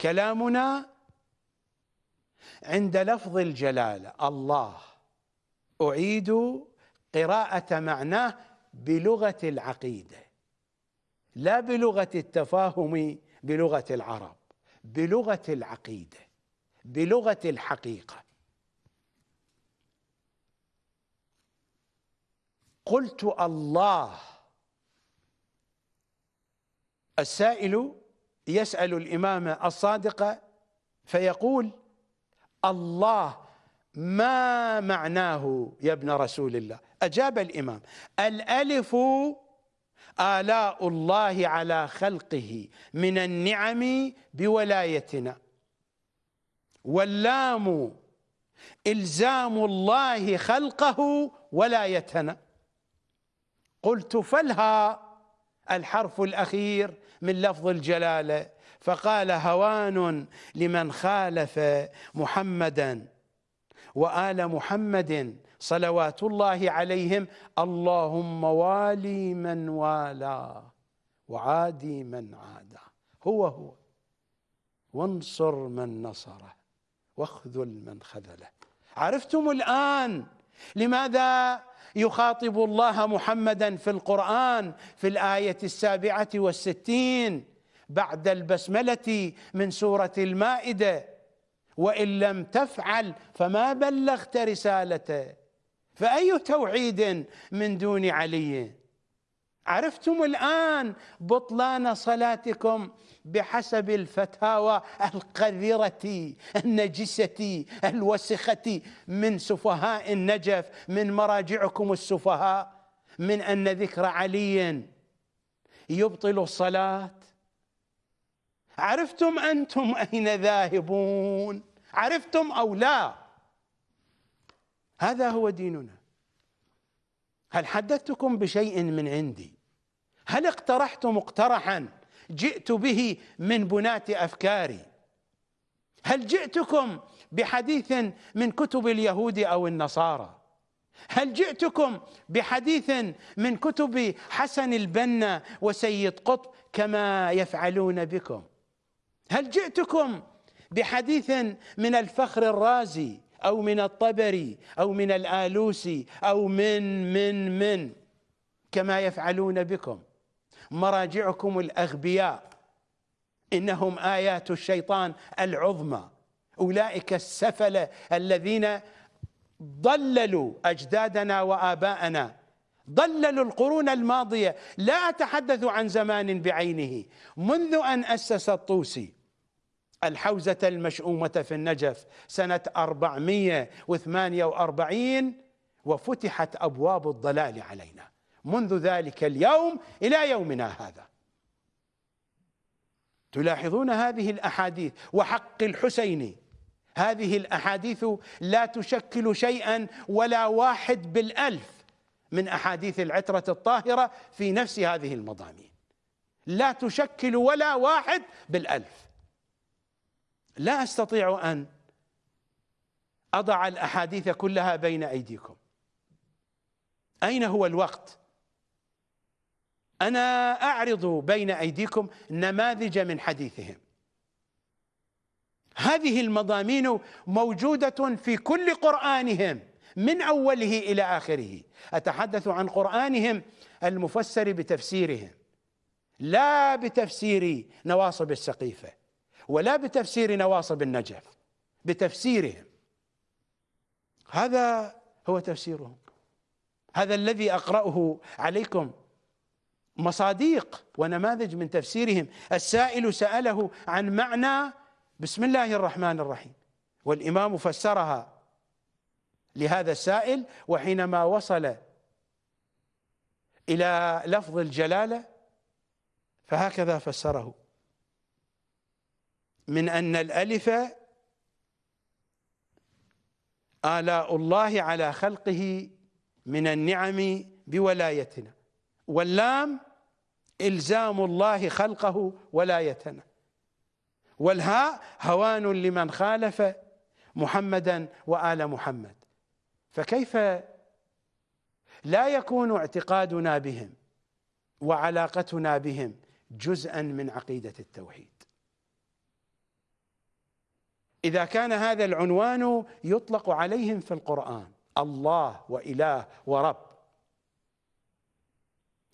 كلامنا عند لفظ الجلالة الله. أعيد قراءة معناه بلغة العقيدة لا بلغة التفاهم بلغة العرب بلغة العقيدة بلغة الحقيقة. قلت الله. السائل يسأل الإمام الصادق فيقول الله ما معناه يا ابن رسول الله؟ أجاب الإمام الألف آلاء الله على خلقه من النعم بولايتنا. واللام إلزام الله خلقه ولايتنا. قلت فلها الحرف الأخير من لفظ الجلالة. فقال هوان لمن خالف محمدا. وآل محمد صلوات الله عليهم اللهم والي من والاه وعادي من عادى. هو هو. وانصر من نصره واخذل من خذله. عرفتم الآن لماذا يخاطب الله محمدا في القرآن في الآية السابعة والستين بعد البسملة من سورة المائدة. وإن لم تفعل فما بلغت رسالته. فأي توحيد من دون علي؟ عرفتم الآن بطلان صلاتكم بحسب الفتاوى القذرة النجسة الوسخة من سفهاء النجف من مراجعكم السفهاء من أن ذكر علي يبطل الصلاة. عرفتم أنتم أين ذاهبون؟ عرفتم أو لا؟ هذا هو ديننا. هل حدثتكم بشيء من عندي؟ هل اقترحت مقترحا جئت به من بناة أفكاري. هل جئتكم بحديث من كتب اليهود أو النصارى؟ هل جئتكم بحديث من كتب حسن البنا وسيد قطب كما يفعلون بكم؟ هل جئتكم بحديث من الفخر الرازي أو من الطبري أو من الآلوسي أو من من من كما يفعلون بكم؟ مراجعكم الأغبياء. إنهم آيات الشيطان العظمى. أولئك السفلة الذين ضللوا أجدادنا وآباءنا. ضللوا القرون الماضية. لا أتحدث عن زمان بعينه. منذ أن أسس الطوسي الحوزة المشؤومة في النجف سنة 448 وفتحت أبواب الضلال علينا. منذ ذلك اليوم إلى يومنا هذا. تلاحظون هذه الأحاديث وحق الحسين. هذه الأحاديث لا تشكل شيئا ولا واحد بالألف من أحاديث العترة الطاهرة في نفس هذه المضامين. لا تشكل ولا واحد بالألف. لا أستطيع أن أضع الأحاديث كلها بين أيديكم. أين هو الوقت؟ أنا أعرض بين أيديكم نماذج من حديثهم. هذه المضامين موجودة في كل قرآنهم من أوله إلى آخره. أتحدث عن قرآنهم المفسر بتفسيرهم لا بتفسير نواصب السقيفة ولا بتفسير نواصب النجف بتفسيرهم. هذا هو تفسيرهم. هذا الذي أقرأه عليكم مصاديق ونماذج من تفسيرهم. السائل سأله عن معنى بسم الله الرحمن الرحيم والإمام فسرها لهذا السائل وحينما وصل إلى لفظ الجلالة فهكذا فسره. من أن الألف آلاء الله على خلقه من النعم بولايتنا واللام إلزام الله خلقه ولايتنا والهاء هوان لمن خالف محمدا وآل محمد. فكيف لا يكون اعتقادنا بهم وعلاقتنا بهم جزءا من عقيدة التوحيد؟ إذا كان هذا العنوان يطلق عليهم في القرآن الله وإله ورب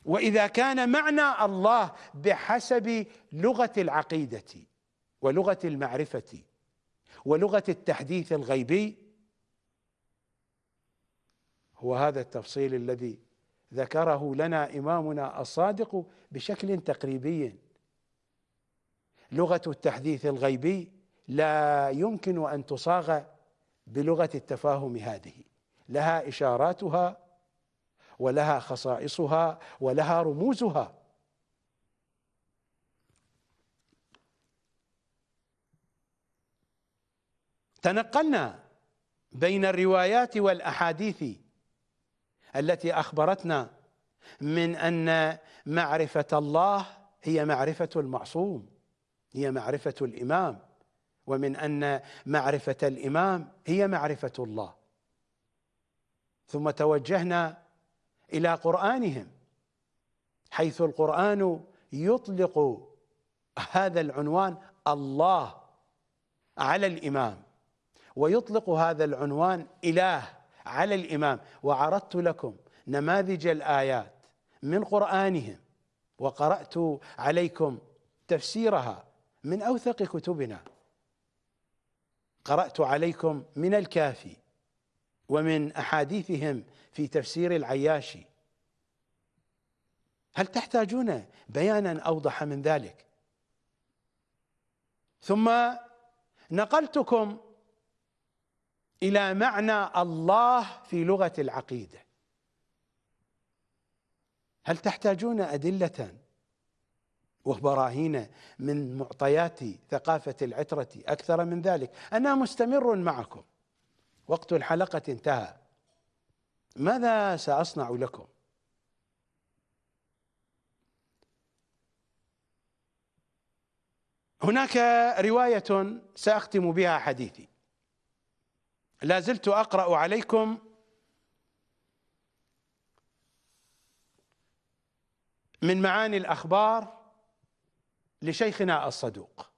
وإذا كان معنى الله بحسب لغة العقيدة ولغة المعرفة ولغة التحديث الغيبي هو هذا التفصيل الذي ذكره لنا إمامنا الصادق بشكل تقريبي. لغة التحديث الغيبي لا يمكن أن تصاغ بلغة التفاهم هذه لها إشاراتها ولها خصائصها ولها رموزها. تنقلنا بين الروايات والأحاديث التي أخبرتنا من أن معرفة الله هي معرفة المعصوم هي معرفة الإمام ومن أن معرفة الإمام هي معرفة الله. ثم توجهنا إلى قرآنهم حيث القرآن يطلق هذا العنوان الله على الإمام ويطلق هذا العنوان إله على الإمام. وعرضت لكم نماذج الآيات من قرآنهم وقرأت عليكم تفسيرها من أوثق كتبنا. قرأت عليكم من الكافي ومن أحاديثهم في تفسير العياشي. هل تحتاجون بيانا أوضح من ذلك؟ ثم نقلتكم إلى معنى الله في لغة العقيدة. هل تحتاجون أدلة وبراهين من معطيات ثقافة العترة أكثر من ذلك؟ أنا مستمر معكم. وقت الحلقة انتهى. ماذا سأصنع لكم؟ هناك رواية سأختم بها حديثي. لا زلت أقرأ عليكم من معاني الأخبار لشيخنا الصدوق.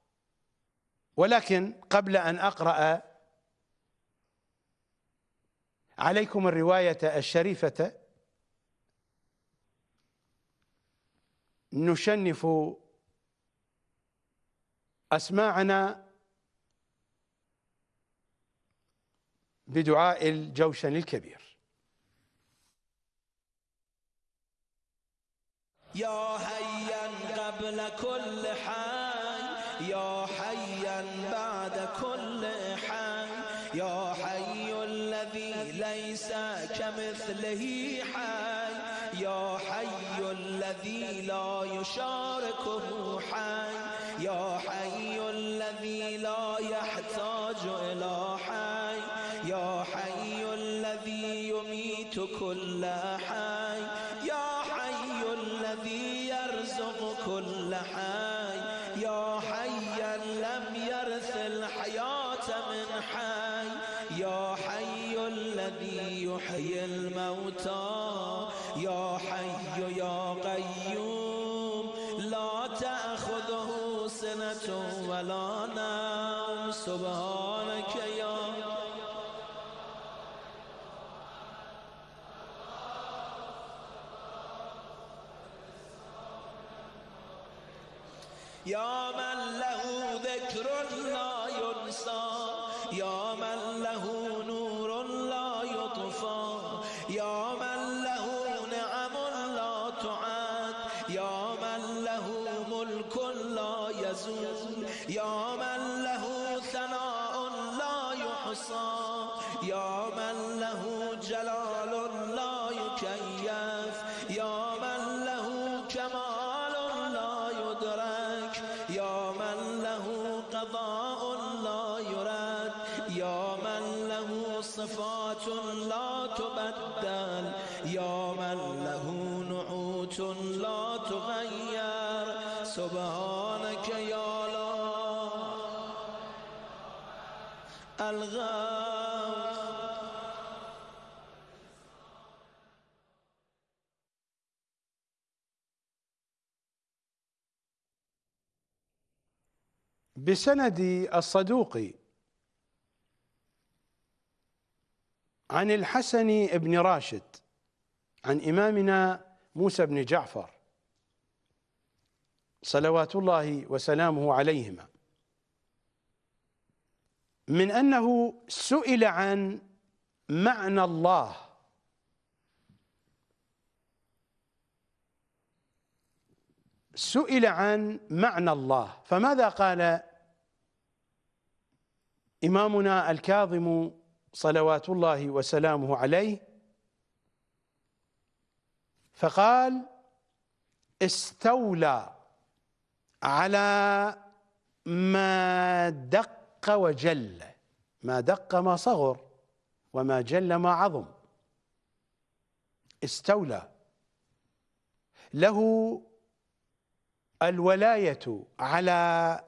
ولكن قبل أن أقرأ عليكم الرواية الشريفة. نشنف أسماعنا بدعاء الجوشن الكبير. يا حيا قبل كل حي كمثله حي. يا حي الذي لا يشاركه حي. يا حي الذي لا يحتاج إلى حي. يا حي الذي يميت كل حي بسند الصدوق عن الحسن بن راشد عن إمامنا موسى بن جعفر صلوات الله وسلامه عليهما. من أنه سئل عن معنى الله. سئل عن معنى الله فماذا قال إمامنا الكاظم صلوات الله وسلامه عليه فقال استولى على ما دق وجل ما دق ما صغر وما جل ما عظم. استولى. له الولاية على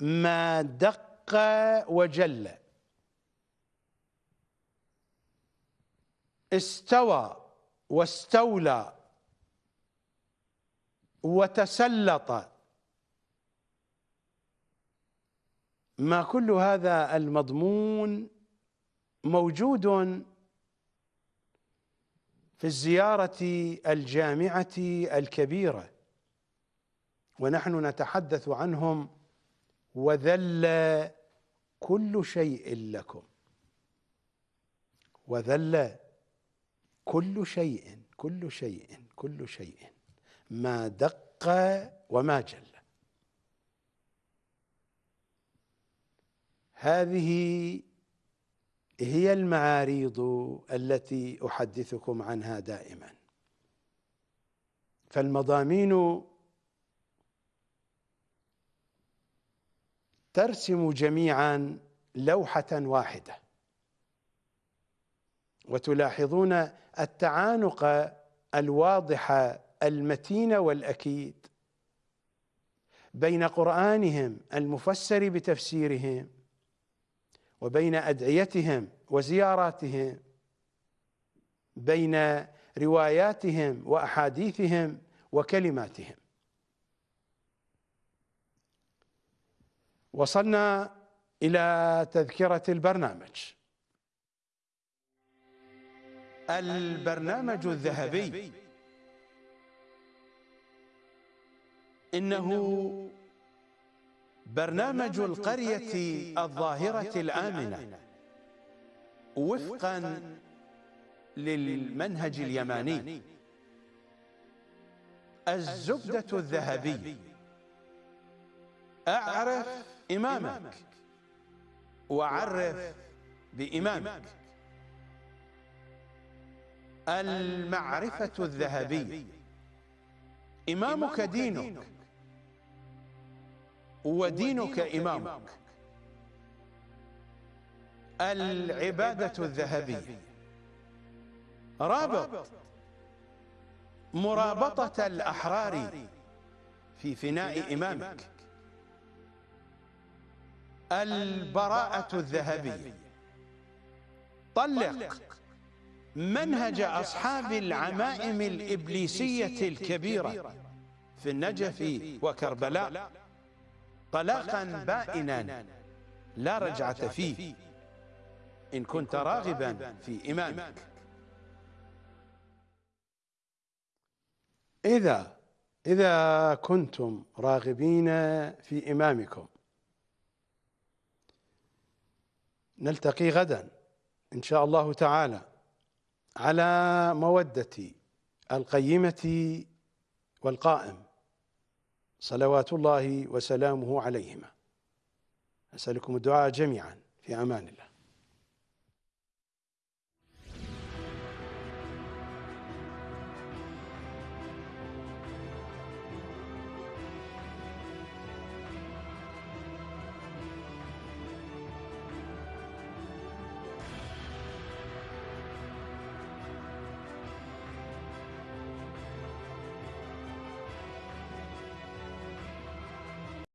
ما دق وجل. استوى واستولى وتسلط. ما كل هذا المضمون موجود في الزيارة الجامعة الكبيرة. ونحن نتحدث عنهم وذل كل شيء لكم. وذل كل شيء كل شيء كل شيء. ما دق وما جل. هذه هي المعاريض التي أحدثكم عنها دائما. فالمضامين ترسم جميعا لوحة واحدة. وتلاحظون التعانق الواضح المتين والأكيد بين قرآنهم المفسر بتفسيرهم وبين أدعيتهم وزياراتهم بين رواياتهم وأحاديثهم وكلماتهم. وصلنا إلى تذكرة البرنامج. البرنامج الذهبي. إنه برنامج القرية الظاهرة الآمنة. وفقا للمنهج اليماني. الزبدة الذهبي. أعرف إمامك وعرف بإمامك المعرفة الذهبي إمامك دينك. ودينك إمامك. العبادة الذهبية. رابط. مرابطة الأحرار في فناء إمامك البراءة الذهبية. طلق منهج أصحاب العمائم الإبليسية الكبيرة في النجف وكربلاء طلاقا بائنا لا رجعة فيه. إن كنت راغبا في إمامك. إذا إذا كنتم راغبين في إمامكم نلتقي غدا إن شاء الله تعالى على مودة القيمة والقائم. صلوات الله وسلامه عليهما. أسألكم الدعاء جميعا. في أمان الله.